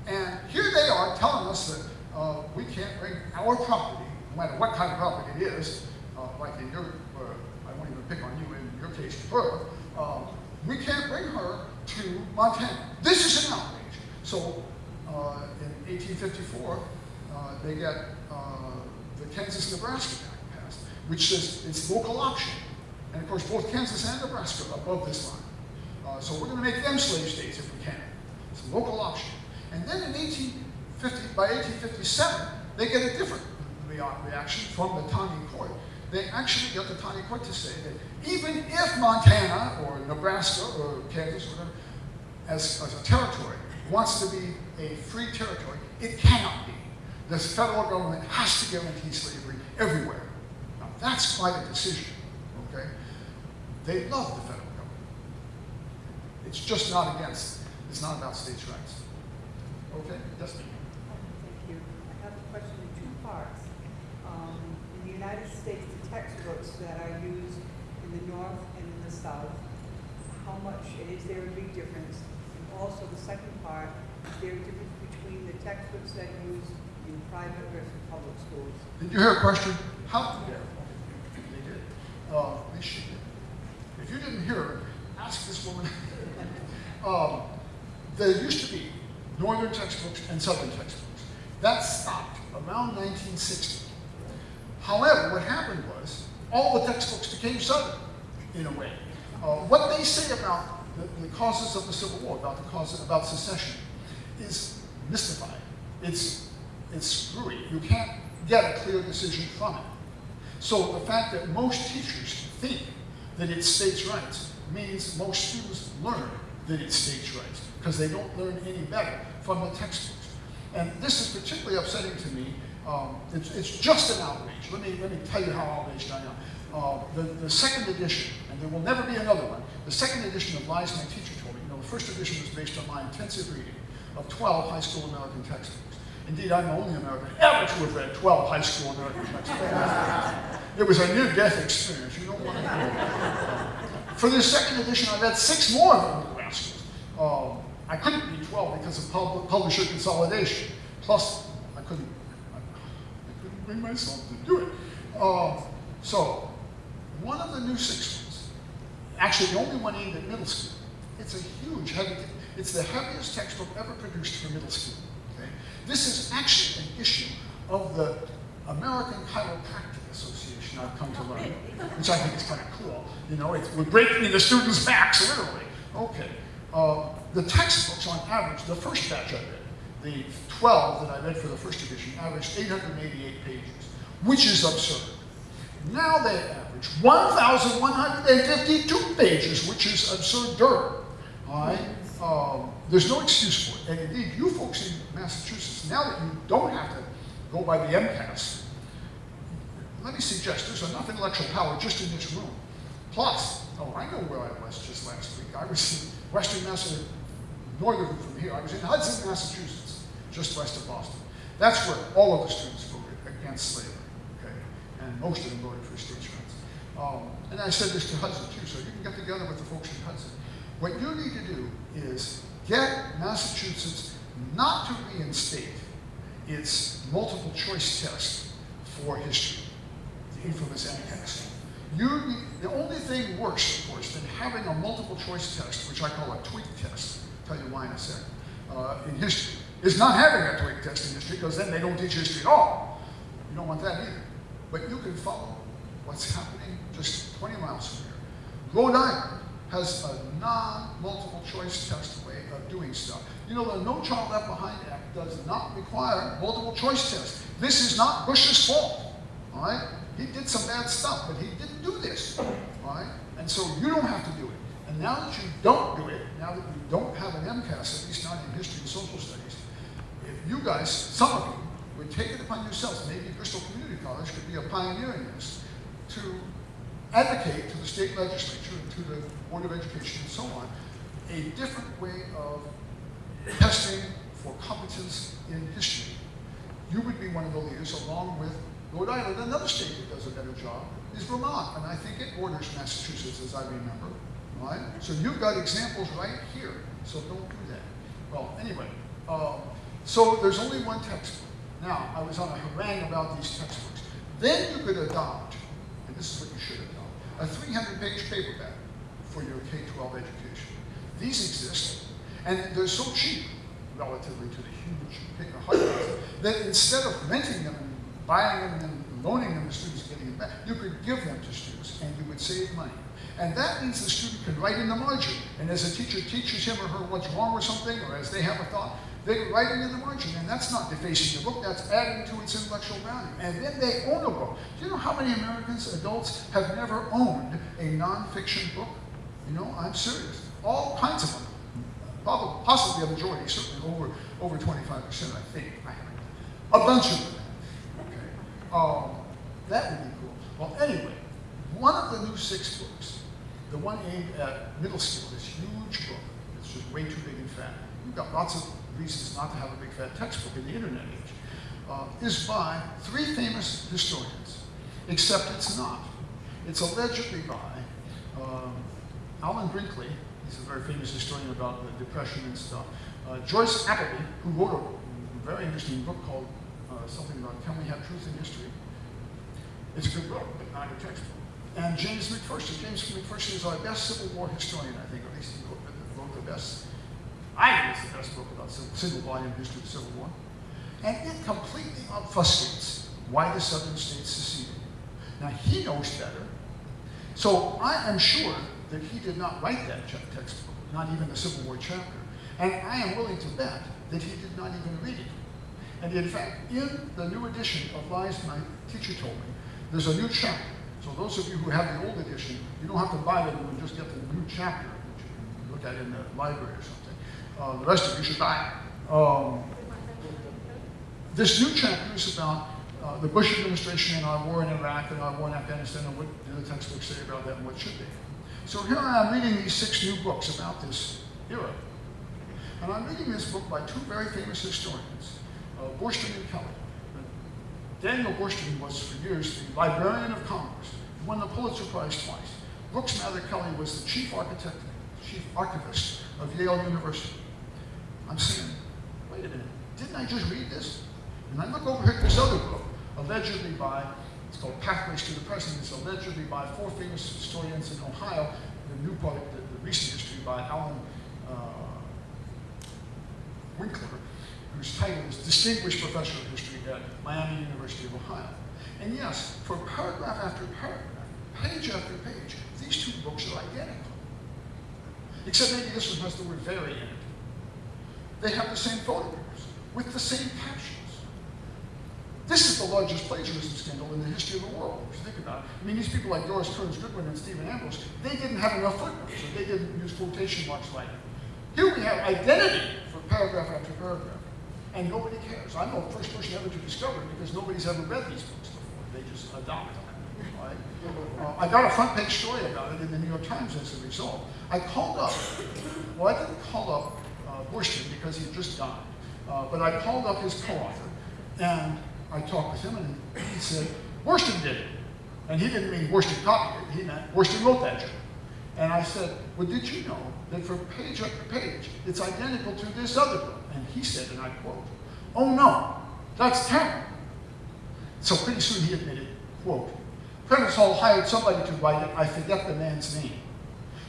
And here they are telling us that uh, we can't bring our property, no matter what kind of property it is, uh, like in your, uh, I won't even pick on you in your case, Pearl, um, we can't bring her to Montana. This is an outrage. So uh, in 1854, uh, they get the Kansas-Nebraska Act passed, which says it's local option. And of course, both Kansas and Nebraska are above this line. So we're going to make them slave states if we can. It's a local option. And then in 1850, by 1857, they get a different rea- reaction from the Taney court. They actually get the Taney court to say that even if Montana or Nebraska or Kansas or whatever as, as a territory wants to be a free territory, it cannot be. The federal government has to guarantee slavery everywhere. Now, that's quite a decision, okay? They love the federal government. It's just not against, it's not about states' rights. Okay, yes. Thank you. I have a question in two parts. Um, In the United States, the textbooks that are used in the north and in the south, how much, is there a big difference? And also, the second part, is there a difference between the textbooks that are used in private versus public schools? Did you hear a question? How? They did. Uh, they did. If you didn't hear ask this woman. um, there used to be northern textbooks and southern textbooks. That stopped around 1960. However, what happened was all the textbooks became southern in a way. Uh, what they say about the, the causes of the Civil War, about the causes about secession, is mystified. It's it's screwy. You can't get a clear decision from it. So the fact that most teachers think that it's states' rights means most students learn that it's states' rights because they don't learn any better from the textbooks. And this is particularly upsetting to me. Um, it's, it's just an outrage. Let me, let me tell you how outraged I am. Uh, the, the second edition, and there will never be another one, the second edition of Lies My Teacher Told Me, you know, the first edition was based on my intensive reading of 12 high school American textbooks. Indeed, I'm the only American ever to have read 12 high school American textbooks. it was a near-death experience. You don't want to know. For this second edition, I read six more of them. Um, I couldn't be 12 because of pub publisher consolidation. Plus, I couldn't, I, I couldn't bring myself to do it. Um, so, one of the new six ones, actually the only one aimed at middle school, it's a huge, heavy, it's the heaviest textbook ever produced for middle school. Okay? This is actually an issue of the American Chiropractic Association, I've come to learn, which I think is kind of cool. You know, we're breaking the students' backs, literally. Okay. Uh, the textbooks, on average, the first batch I read, the 12 that I read for the first edition, averaged 888 pages, which is absurd. Now they average 1,152 pages, which is absurd. All right? Um, there's no excuse for it. And indeed, you folks in Massachusetts, now that you don't have to go by the MCAS, let me suggest there's enough intellectual power just in this room. Plus, oh, I know where I was just last week. I was in western Massachusetts, northern from here. I was in Hudson, Massachusetts, just west of Boston. That's where all of the students voted against slavery, okay? And most of them voted for states' rights. Um, and I said this to Hudson too, so you can get together with the folks in Hudson. What you need to do is get Massachusetts not to reinstate its multiple choice test for history, the infamous MCAS. You, the only thing worse, of course, than having a multiple choice test, which I call a tweak test, I'll tell you why in a second, uh, in history, is not having a tweak test in history because then they don't teach history at all. You don't want that either. But you can follow what's happening just 20 miles from here. Rhode Island has a non-multiple choice test way of doing stuff. You know, the No Child Left Behind Act does not require multiple choice tests. This is not Bush's fault, all right? He did some bad stuff, but he didn't do this, all right? And so you don't have to do it. And now that you don't do it, now that you don't have an MCAS, at least not in history and social studies, if you guys, some of you, would take it upon yourselves, maybe Bristol Community College could be a pioneer in this, to advocate to the state legislature and to the Board of Education and so on, a different way of testing for competence in history. You would be one of the leaders along with Rhode Island. Another state that does a better job is Vermont, and I think it borders Massachusetts as I remember, right? So you've got examples right here, so don't do that. Well, anyway, um, so there's only one textbook. Now, I was on a harangue about these textbooks. Then you could adopt, and this is what you should adopt, a 300-page paperback for your K-12 education. These exist, and they're so cheap relatively to the huge paper hardbacks that instead of renting them buying them and loaning them to students and getting them back, you could give them to students and you would save money. And that means the student can write in the margin. And as a teacher teaches him or her what's wrong with something, or as they have a thought, they can write it in the margin. And that's not defacing the book, that's adding to its intellectual value. And then they own a book. Do you know how many Americans, adults, have never owned a nonfiction book? You know, I'm serious. All kinds of them. probably, possibly a majority, certainly over, over twenty-five percent, I think. A bunch of them, okay? Um, that would be cool. Well, anyway, one of the new six books, the one aimed at middle school, this huge book, it's just way too big and fat. You've got lots of reasons not to have a big fat textbook in the internet age, uh, is by three famous historians, except it's not. It's allegedly by um, Alan Brinkley, he's a very famous historian about the Depression and stuff. Uh, Joyce Appleby, who wrote a very interesting book called uh, something about Can We Have Truth in History? It's a good book, but not a textbook. And James McPherson. James McPherson is our best Civil War historian, I think, at least he wrote, wrote the best, I think it's the best book about civil, single volume history of the Civil War. And it completely obfuscates why the southern states seceded. Now, he knows better. So I am sure that he did not write that textbook, not even the Civil War chapter. And I am willing to bet that he did not even read it. And in fact, in the new edition of Lies My Teacher Told Me, there's a new chapter. So those of you who have the old edition, you don't have to buy the you one, just get the new chapter, which you can look at in the library or something. Uh, the rest of you should buy it. Um, this new chapter is about uh, the Bush administration and our war in Iraq and our war in Afghanistan and what do the textbooks say about that and what should they. So here I am reading these six new books about this era. And I'm reading this book by two very famous historians, uh, and Kelley. Daniel Boorstin was for years the Librarian of Congress, won the Pulitzer Prize twice. Brooks Mather Kelley was the chief architect, chief archivist of Yale University. I'm saying, wait a minute, didn't I just read this? And I look over here at this other book, allegedly by, it's called Pathways to the Present, it's allegedly by four famous historians in Ohio, the new part, the, the recent history by Allan uh, Winkler, whose title is Distinguished Professor of History at Miami University of Ohio. And yes, for paragraph after paragraph, page after page, these two books are identical. Except maybe this one has the word very in it. They have the same photographs with the same captions. This is the largest plagiarism scandal in the history of the world, if you think about it. I mean, these people like Doris Kearns Goodwin and Stephen Ambrose, they didn't have enough footnotes, or they didn't use quotation marks like it. Here we have identity for paragraph after paragraph, and nobody cares. I'm the first person ever to discover it because nobody's ever read these books before. They just adopt them. Uh, I got a front page story about it in the New York Times as a result. I called up, well, I didn't call up uh, because he had just died, uh, but I called up his co-author, and I talked with him, and he said, Boorstin did it. And he didn't mean Boorstin copied it, he meant Boorstin wrote that joke. And I said, well, did you know that for page after page, it's identical to this other book? And he said, and I quote, oh no, that's terrible. So pretty soon he admitted, quote, Prentice Hall hired somebody to write it, I forget the man's name.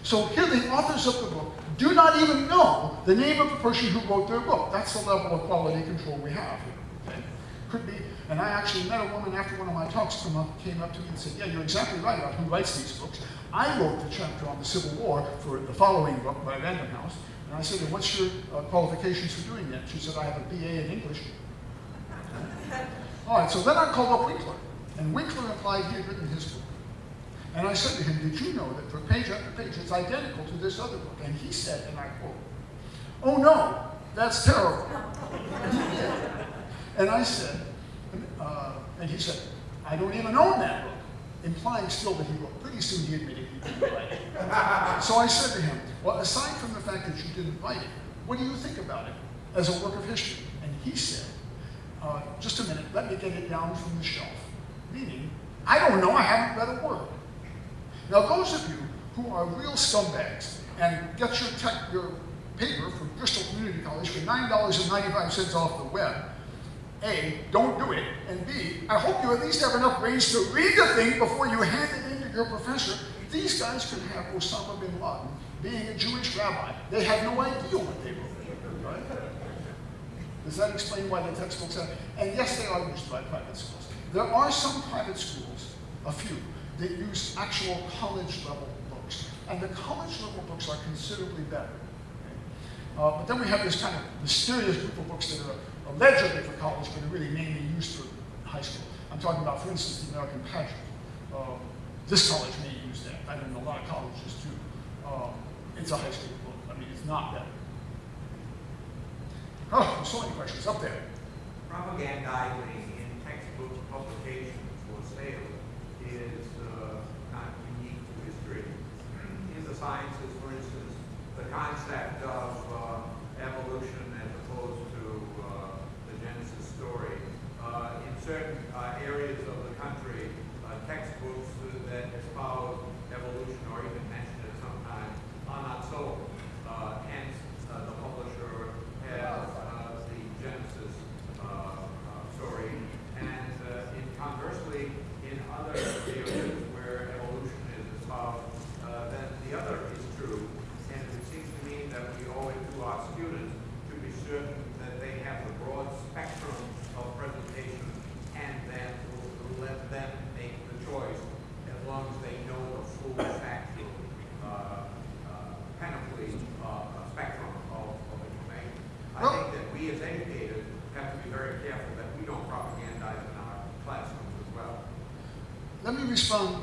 So here the authors of the book do not even know the name of the person who wrote their book. That's the level of quality control we have? Could be, and I actually met a woman after one of my talks come up, came up to me and said, yeah, you're exactly right about who writes these books. I wrote the chapter on the Civil War for the following book by Random House. And I said, and what's your uh, qualifications for doing that? She said, I have a BA in English. All right, so then I called up Winkler. And Winkler replied he had written his book. And I said to him, did you know that for page after page, it's identical to this other book? And he said, and I quote, oh no, that's terrible. and I said, uh, and he said, I don't even own that book, implying still that he wrote. Pretty soon he admitted he didn't write it. so I said to him, well, aside from the fact that you didn't write it, what do you think about it as a work of history? And he said, uh, just a minute, let me get it down from the shelf. Meaning, I don't know, I haven't read a word. Now, those of you who are real scumbags and get your, tech, your paper from Bristol Community College for $9.95 off the web, A, don't do it, and B, I hope you at least have enough brains to read the thing before you hand it in to your professor. These guys could have Osama bin Laden being a Jewish rabbi. They had no idea what they wrote, right? Does that explain why the textbooks are? And yes, they are used by private schools. There are some private schools, a few, that use actual college level books. And the college level books are considerably better. Uh, but then we have this kind of mysterious group of books that are allegedly for college, but are really mainly used for high school. I'm talking about, for instance, the American Pageant. Um, this college may use that. I mean, a lot of colleges do. Um, it's a high school book. I mean, it's not better. Oh, so many questions up there. textbook publications for sale is uh, not unique to history. In the sciences, for instance, the concept of uh, evolution as opposed to uh, the Genesis story. Uh, In certain uh, areas of the country, textbooks that espouse evolution or even mention it sometimes are not sold. Hence, the publisher has uh, the Genesis uh, uh, story. And uh, in conversely, in other areas where evolution is espoused, uh, then the other is true. And it seems to me that we owe it to our students to be certain that they have the broad spectrum of presentation and then we'll let them make the choice as long as they know the full factual uh, uh, panoply uh, spectrum of, of information. I Well- think that we as educators have to be very careful that we don't propagandize in our classrooms as well. Let me respond.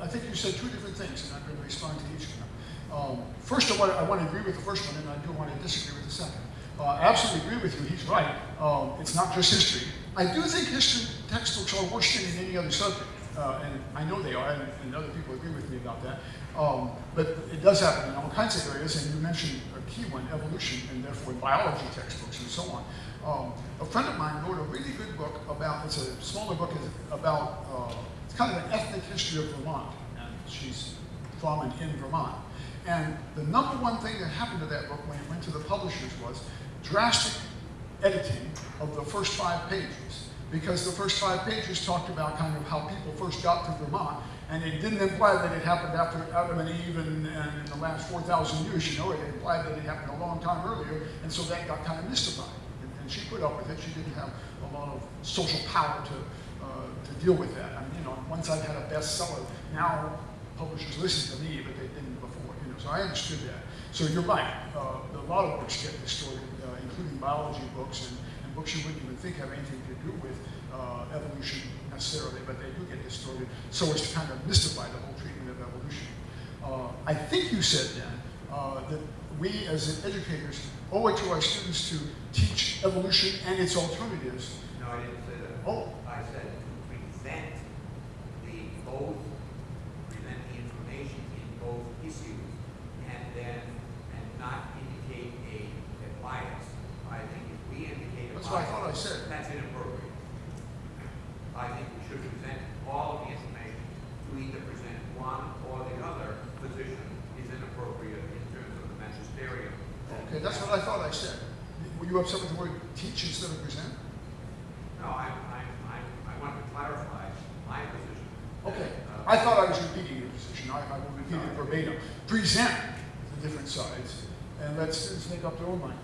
I think you said two different things, and I'm going to respond to each of them. Um, first, I want, I want to agree with the first one, and I do want to disagree with the second. Uh, I absolutely agree with you. He's right. Um, it's not just history. I do think history textbooks are worse than in any other subject, uh, and I know they are, and, and other people agree with me about that. Um, but it does happen in all kinds of areas, and you mentioned a key one, evolution, and therefore biology textbooks and so on. Um, a friend of mine wrote a really good book about, it's a smaller book about, uh, it's kind of an ethnic history of Vermont, and she's from and in Vermont. And the number one thing that happened to that book when it went to the publishers was drastic editing of the first five pages. Because the first five pages talked about kind of how people first got to Vermont, and it didn't imply that it happened after Adam and Eve and, and in the last 4,000 years, you know, it implied that it happened a long time earlier, and so that got kind of mystified. And, and she put up with it. She didn't have a lot of social power to, uh, to deal with that. I mean, you know, once I've had a bestseller, now publishers listen to me, but they didn't before, you know, so I understood that. So you're right, uh, a lot of books get distorted, uh, including biology books and, and books you wouldn't even think have anything to do with uh, evolution necessarily, but they do get distorted so as to kind of mystify the whole treatment of evolution. Uh, I think you said then uh, that we as educators owe it to our students to teach evolution and its alternatives. No, I didn't say that. Oh. I said to present the both, present the information in both issues and then, and not indicate a, a bias. I think if we indicate a bias. That's what I thought I said. That's inappropriate. I think we should present all of the information. To either present one or the other position is inappropriate in terms of the magisterium. Okay, that's what I thought I said. Were you upset with the word teach instead of present? No, I, I, I, I want to clarify my position. Okay, Uh, I thought I was repeating your position, I, I will repeat it verbatim. Present the different sides, and let students make up their own mind.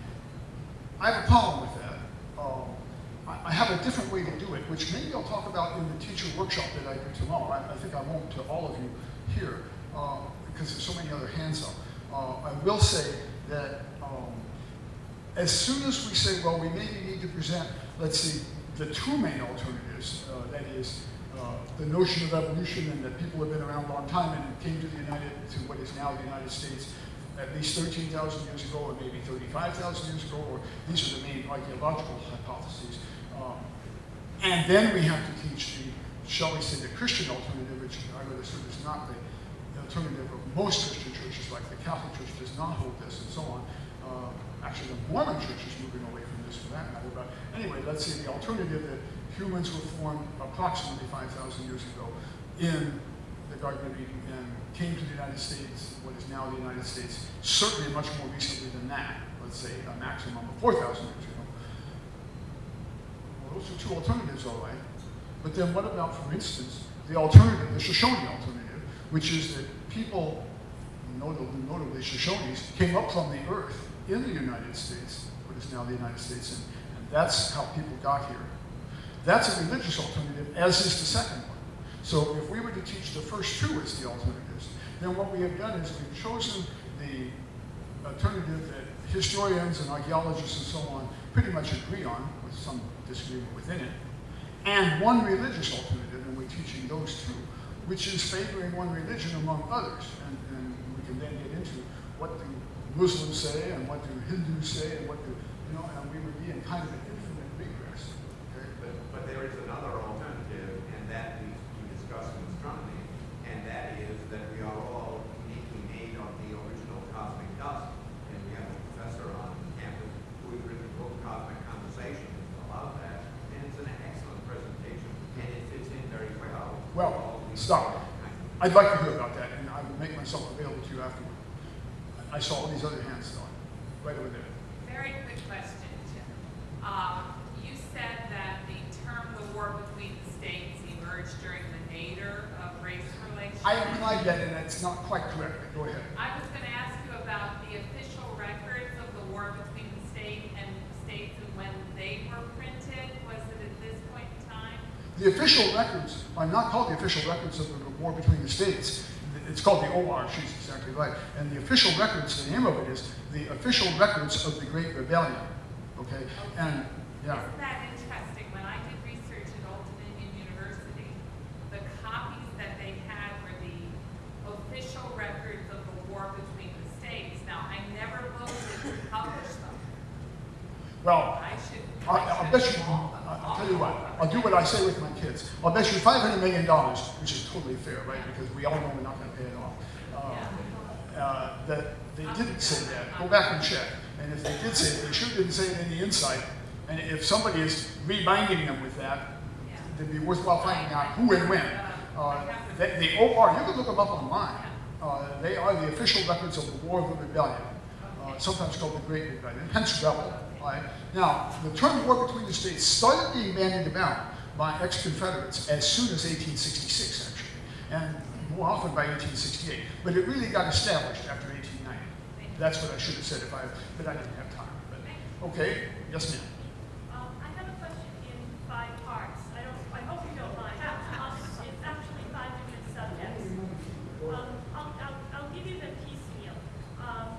I have a problem with that. Um, I, I have a different way to do it, which maybe I'll talk about in the teacher workshop that I do tomorrow. I, I think I won't to all of you here, uh, because there's so many other hands up. Uh, I will say that um, as soon as we say, well, we maybe need to present, let's see, the two main alternatives, uh, that is, uh, the notion of evolution and that people have been around a long time and came to the United, to what is now the United States at least 13,000 years ago, or maybe 35,000 years ago, or these are the main archaeological hypotheses. Um, and then we have to teach the, shall we say, the Christian alternative, which I would assume is not the the alternative of most Christian churches, like the Catholic Church does not hold this and so on. Actually, the Mormon Church is moving away from this for that matter. But anyway, let's say the alternative that humans were formed approximately 5,000 years ago in the Garden of Eden and came to the United States, what is now the United States, certainly much more recently than that, let's say a maximum of 4,000 years ago. Well, those are two alternatives, all right. But then what about, for instance, the alternative, the Shoshone alternative, which is that people, notably Shoshones, came up from the earth in the United States, what is now the United States, and, and that's how people got here. That's a religious alternative, as is the second one. So if we were to teach the first two as the alternatives, then what we have done is we've chosen the alternative that historians and archaeologists and so on pretty much agree on, with some disagreement within it, and one religious alternative, and we're teaching those two, which is favoring one religion among others. And, and we can then get into what do Muslims say, and what do Hindus say, and what do you know, and we would be in kind of an infinite regress. Okay? But, but there is another alternative, and that we, we discussed in astronomy, and that is that we are all uniquely made of the original cosmic dust. And we have a professor on campus who has written a book, Cosmic Conversations, about that, and it's an excellent presentation, and it fits in very well. Well, stop. I'd like to hear about that, and I will make myself available to you afterward. I saw all these other hands going, right over there. Very quick question, Tim. Um, you said that the term "the war between the states" emerged during the nadir of race relations. I implied that, and that's not quite correct, go ahead. I was going to ask you about the official records of the war between the state and states and when they were printed. Was it at this point in time? The official records are not called the official records of the war between the states. It's called the OR, she's exactly right. And the official records, the name of it is the official records of the Great Rebellion. Okay? And, yeah. Isn't that interesting? When I did research at Old Dominion University, the copies that they had were the official records of the war between the states. Now, I never voted to publish them. Well, I should. I, I I'll bet you, have all them. I'll tell you what, I'll do what I say with my kids. I'll bet you $500 million, which is totally fair, right? Because we all know we're not going to pay it off. Uh, uh, that they didn't say that. Go back and check. And if they did say it, they sure didn't say it in the insight. And if somebody is reminding them with that, it'd be worthwhile finding out who and when. Uh, the, the OR, you can look them up online. Uh, they are the official records of the War of the Rebellion, uh, sometimes called the Great Rebellion, hence rebel. Right? Now, the term war between the states started being bandied about by ex-Confederates as soon as 1866, actually, and more often by 1868. But it really got established after 1890. That's what I should have said if I, but I didn't have time. But, okay, yes, ma'am. Um, I have a question in five parts. I don't, I hope you don't mind. Um, It's actually five different subjects. Um, I'll, I'll, I'll give you them piecemeal. Um,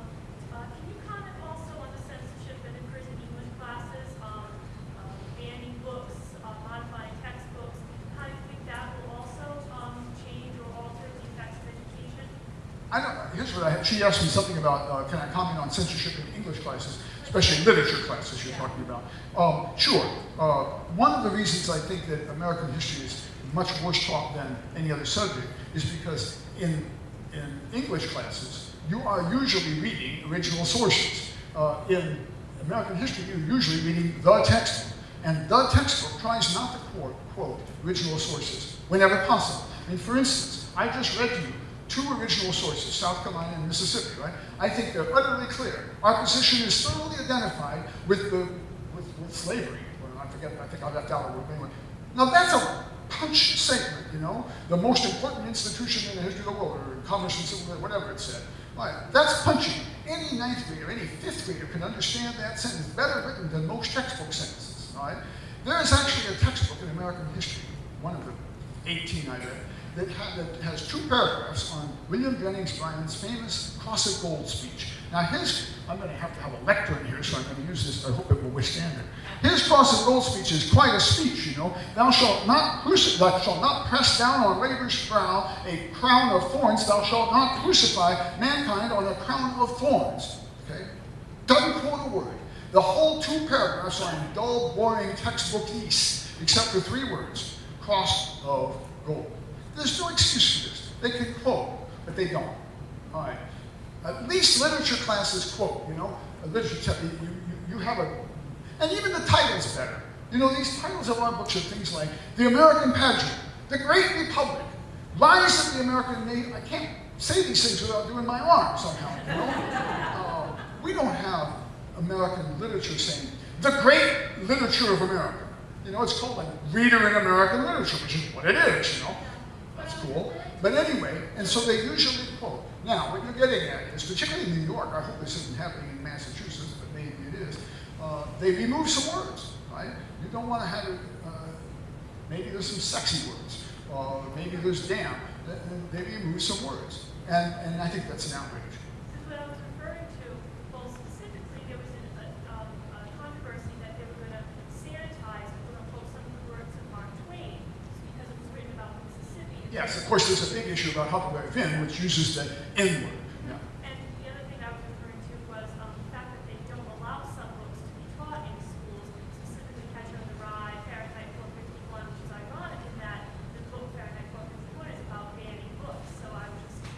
uh, can you comment also on the censorship that occurs in English classes, um, um, banning books, uh, modifying textbooks? How do you think that will also, um, change or alter the effects of education? I don't, here's what I had. She asked me something about, uh, can I comment on censorship in English classes, especially literature classes you're talking about. Um, sure. Uh, one of the reasons I think that American history is much worse taught than any other subject is because in, in English classes, you are usually reading original sources. Uh, in American history, you're usually reading the textbook. And the textbook tries not to quote, quote original sources whenever possible. I mean, for instance, I just read to you two original sources, South Carolina and Mississippi, right? I think they're utterly clear. Our position is thoroughly identified with the with, with slavery. Well, I forget, I think I left out a word anyway. Now that's a punch statement, you know, the most important institution in the history of the world, or commerce and civil, whatever it said. Right. That's punchy. Any ninth grader, any fifth grader can understand that sentence better written than most textbook sentences. right? There is actually a textbook in American history, one of the 18 I read, that, ha that has two paragraphs on William Jennings Bryan's famous Cross of Gold speech. Now his, I'm going to have to have a lectern here, so I'm going to use this, I hope it will withstand it. His Cross of Gold speech is quite a speech, you know. Thou shalt not thou shalt not press down on labor's brow a crown of thorns, thou shalt not crucify mankind on a crown of thorns. Okay? Doesn't quote a word. The whole two paragraphs are in dull, boring textbookese, except for three words, cross of gold. There's no excuse for this. They can quote, but they don't. All right. At least literature classes quote, you know. A literature, you, you, you have a, and even the title's better. You know, these titles of our books are things like The American Pageant, The Great Republic, Lies of the American Nation. I can't say these things without doing my arm somehow, you know. Uh, we don't have American literature saying, the great literature of America. You know, it's called like Reader in American Literature, which is what it is, you know. That's cool. But anyway, and so they usually quote. Now, what you're getting at is, particularly in New York, I hope this isn't happening in Massachusetts, but maybe it is, uh, they remove some words, right? You don't want to have it, uh, maybe there's some sexy words, or maybe there's damn. They remove some words. And, and I think that's an outrage. This is what I was referring to. Well, specifically, there was an, a, um, a controversy that they were going to sanitize, quote unquote, some of the words of Mark Twain because it was written about Mississippi. Yes, of course, there's a big issue about Huckleberry Finn, which uses the N word. Yeah. And the other thing I was referring to was um, the fact that they don't allow some books to be taught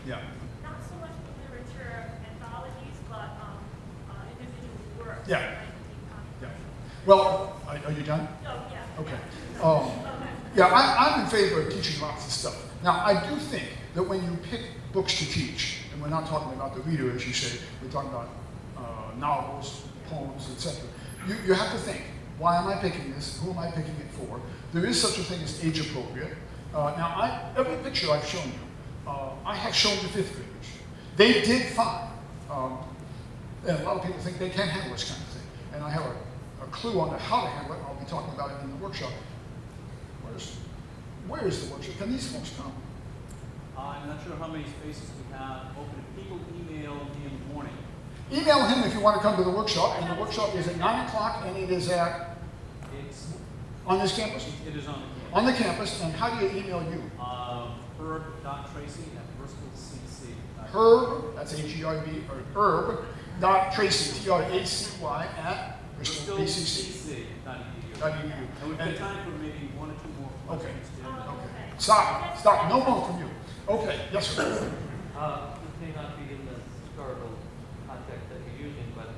Yeah. Not so much the literature anthologies, but, um, uh, individual works. Yeah. that might be Yeah. controversial. Well, are, are you done? Oh, yeah. Okay. Um, Okay. yeah, I, I'm in favor of teaching lots of stuff. Now, I do think that when you pick books to teach, and we're not talking about the reader, as you say, we're talking about uh, novels, poems, etc. You, you have to think, why am I picking this? Who am I picking it for? There is such a thing as age appropriate. Uh, now, I, every picture I've shown you, uh, I have shown to fifth graders. They did fine. Um, and a lot of people think they can't handle this kind of thing. And I have a, a clue on how to handle it. I'll be talking about it in the workshop. Where's, where is the workshop? Can these folks come? I'm not sure how many spaces we have open. People email me in the morning. Email him if you want to come to the workshop. And the workshop is at 9 o'clock and it is at, It's, on this campus? it is on the campus. On the campus. And how do you email you? Um, herb.tracy at bristolcc. Herb, that's H-E-R-B, or Herb, dot Tracy, T-R-A-C-Y, at Bristol BCC. BCC.edu. Dot edu. And we've got time for maybe one or two Okay. Stop, stop, no more from you. Okay, yes, sir. Uh, this may not be in the historical context that you're using, but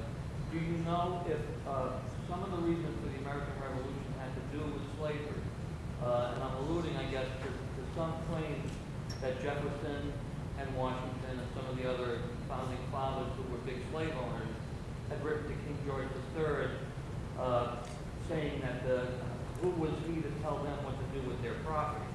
do you know if, uh, some of the reasons for the American Revolution had to do with slavery? Uh, and I'm alluding, I guess, to, to some claims that Jefferson and Washington and some of the other founding fathers who were big slave owners had written to King George III, uh, saying that the, who was he to tell them what do with their property?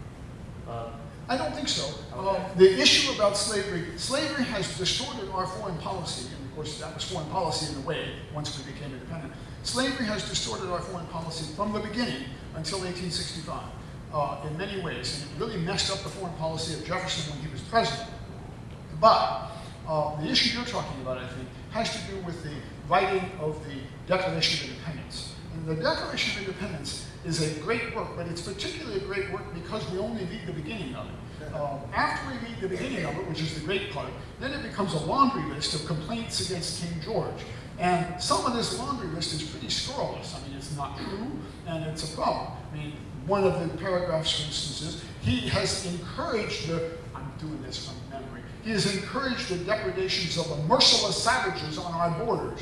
Uh, I don't think so. Uh, Okay. the issue about slavery, slavery has distorted our foreign policy, and of course that was foreign policy in a way once we became independent. Slavery has distorted our foreign policy from the beginning until 1865 uh, in many ways, and it really messed up the foreign policy of Jefferson when he was president. But uh, the issue you're talking about, I think, has to do with the writing of the Declaration of Independence. And the Declaration of Independence is a great work, but it's particularly a great work because we only read the beginning of it. Um, after we read the beginning of it, which is the great part, then it becomes a laundry list of complaints against King George. And some of this laundry list is pretty scurrilous. I mean, it's not true, and it's a problem. I mean, one of the paragraphs, for instance, is he has encouraged the, I'm doing this from memory, he has encouraged the depredations of the merciless savages on our borders.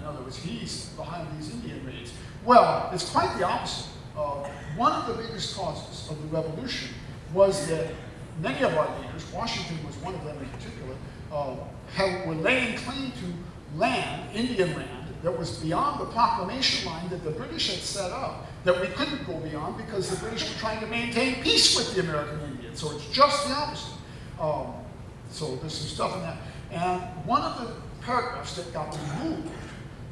In other words, he's behind these Indian raids. Well, it's quite the opposite. Uh, one of the biggest causes of the revolution was that many of our leaders, Washington was one of them in particular, uh, have, were laying claim to land, Indian land, that was beyond the proclamation line that the British had set up, that we couldn't go beyond because the British were trying to maintain peace with the American Indians. So it's just the opposite. Um, so there's some stuff in that. And one of the paragraphs that got removed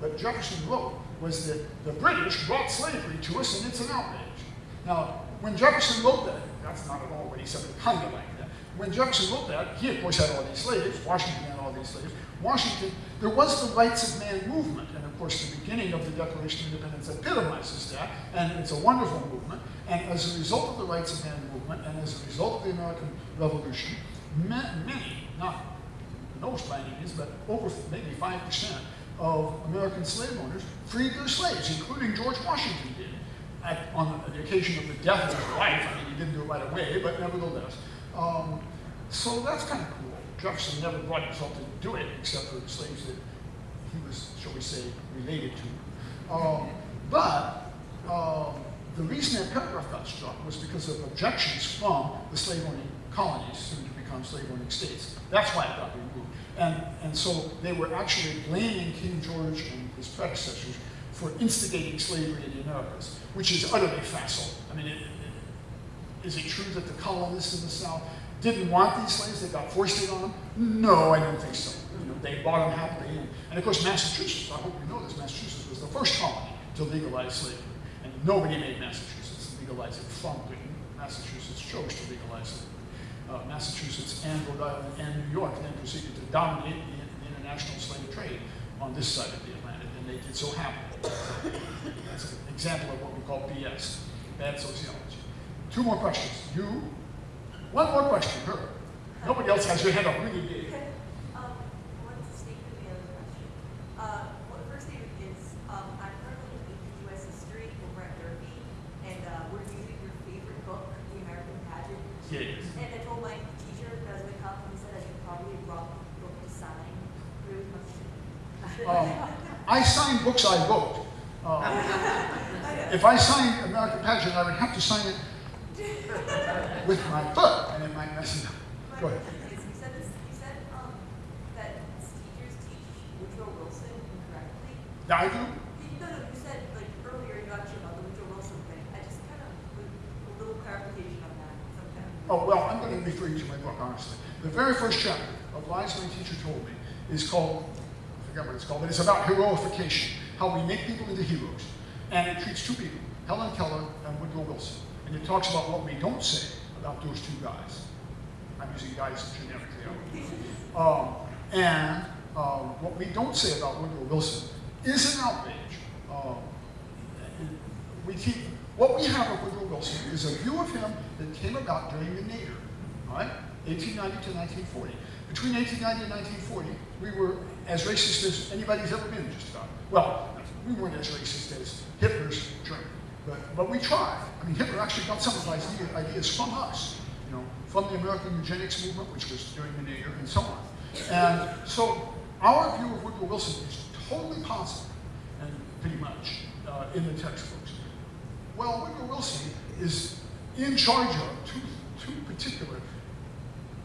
that Jefferson wrote was that the British brought slavery to us and it's an outrage. Now, when Jefferson wrote that, that's not at all what he said, but kind of like that. When Jefferson wrote that, he of course had all these slaves, Washington had all these slaves. Washington, there was the rights of man movement, and of course the beginning of the Declaration of Independence epitomizes that, and it's a wonderful movement. And as a result of the rights of man movement, and as a result of the American Revolution, many, not most by any means, but over maybe 5% of American slave owners freed their slaves, including George Washington did. At, on the occasion of the death of his wife, I mean, he didn't do it right away, but nevertheless. Um, so that's kind of cool. Jefferson never brought himself to do it, except for the slaves that he was, shall we say, related to. Um, but um, the reason that paragraph got struck was because of objections from the slave owning colonies, soon to become slave owning states. That's why it got removed. And, and so they were actually blaming King George and his predecessors for instigating slavery in the Americas, which is utterly facile. I mean, it, it, is it true that the colonists in the South didn't want these slaves? They got foisted on them? No, I don't think so. You know, they bought them happily. And, and of course, Massachusetts, I hope you know this, Massachusetts was the first colony to legalize slavery. And nobody made Massachusetts legalize it from Britain. Massachusetts chose to legalize slavery. Uh, Massachusetts and Rhode Island and New York then proceeded to dominate the, the international slave trade on this side of the Atlantic, and they did so happily. That's an example of what we call BS, bad sociology. Two more questions. You? One more question, her. Nobody else has your hand up really big. Um, one statement, the other question. Uh, well, the first statement is, um, I'm currently in U.S. history over at Derby, and, uh, we're using your favorite book, The American Pageant. Yes. And I told my teacher, Desmond Cup, he said, I I sign books I wrote. Uh, if I signed American Pageant, I would have to sign it with my foot, and it might mess it up. Go ahead. is, you said this, you said, um, that teachers teach Woodrow Wilson incorrectly. Yeah, I do. You, no, no, you said, like, earlier, you actually about the Woodrow Wilson thing. I just kind of, would, a little clarification on that, sometime. Oh, well, I'm going to refer you to my book, honestly. The very first chapter of Lies My Teacher Told Me is called, forget what it's called, but it's about heroification, how we make people into heroes. And it treats two people, Helen Keller and Woodrow Wilson. And it talks about what we don't say about those two guys. I'm using guys generically. Um, and um, what we don't say about Woodrow Wilson is an outrage. Um, we keep, what we have of Woodrow Wilson is a view of him that came about during the nadir, right? 1890 to 1940. Between 1890 and 1940, we were as racist as anybody's ever been, just about. Well, we weren't as racist as Hitler's Germany, but, but we tried. I mean, Hitler actually got some of his ideas from us, you know, from the American eugenics movement, which was during the nadir, and so on. And so our view of Woodrow Wilson is totally positive, and pretty much uh, in the textbooks. Well, Woodrow Wilson is in charge of two, two particular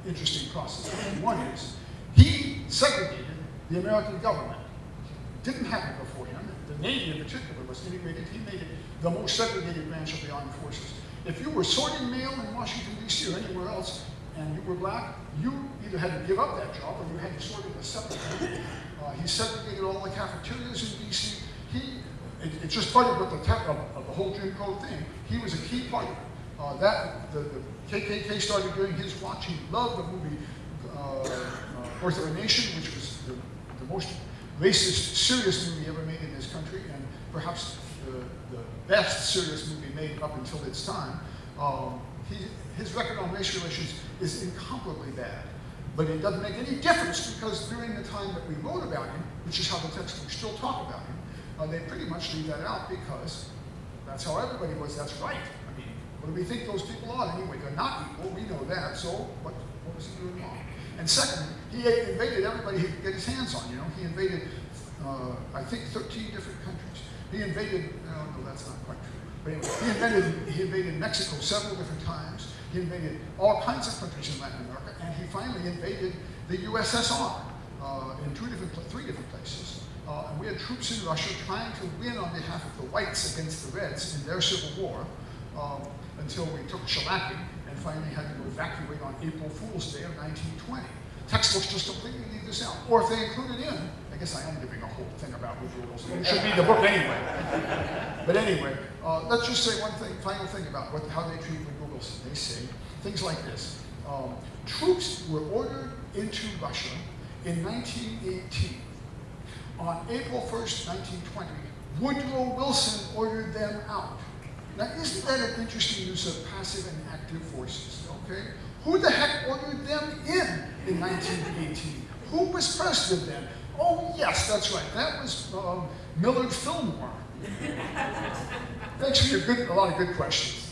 interesting processes. One is he segregated the American government. Didn't happen before him. The Navy in particular was integrated. He made it the most segregated branch of the armed forces. If you were sorting mail in Washington, D.C. or anywhere else, and you were black, you either had to give up that job or you had to sort it a separate. Uh, he segregated all the cafeterias in D.C. He, it, just started with the, of, of the whole Jim Crow thing. He was a key part of. Uh, that, the, the KKK started doing his watch. He loved the movie uh, uh, Birth of a Nation, which was most racist, serious movie ever made in this country, and perhaps the, the best serious movie made up until its time. Um, he, his record on race relations is incomparably bad. But it doesn't make any difference because during the time that we wrote about him, which is how the textbooks still talk about him, uh, they pretty much leave that out because that's how everybody was. That's right. I mean, what do we think those people are anyway? They're not equal. We know that. So what, what was he doing wrong? And second, he invaded everybody he could get his hands on. You know, he invaded, uh, I think, 13 different countries. He invaded. No, no, that's not quite true. But anyway, he invaded. He invaded Mexico several different times. He invaded all kinds of countries in Latin America, and he finally invaded the USSR uh, in two different, three different places. Uh, and we had troops in Russia trying to win on behalf of the whites against the Reds in their civil war um, until we took shellacking finally had to evacuate on April Fool's Day of 1920. Textbooks just completely leave this out. Or if they include it in, I guess I am giving a whole thing about Woodrow Wilson. You should read the book anyway. but anyway, uh, let's just say one thing, final thing about what, how they treat Woodrow Wilson. They say things like this. Um, troops were ordered into Russia in 1918 on April 1st, 1920, Woodrow Wilson ordered them out. Now, isn't that an interesting use of passive and active forces, okay? Who the heck ordered them in in 1918? Who was president then? Oh, yes, that's right. That was um, Millard Fillmore. Thanks for your good, a lot of good questions.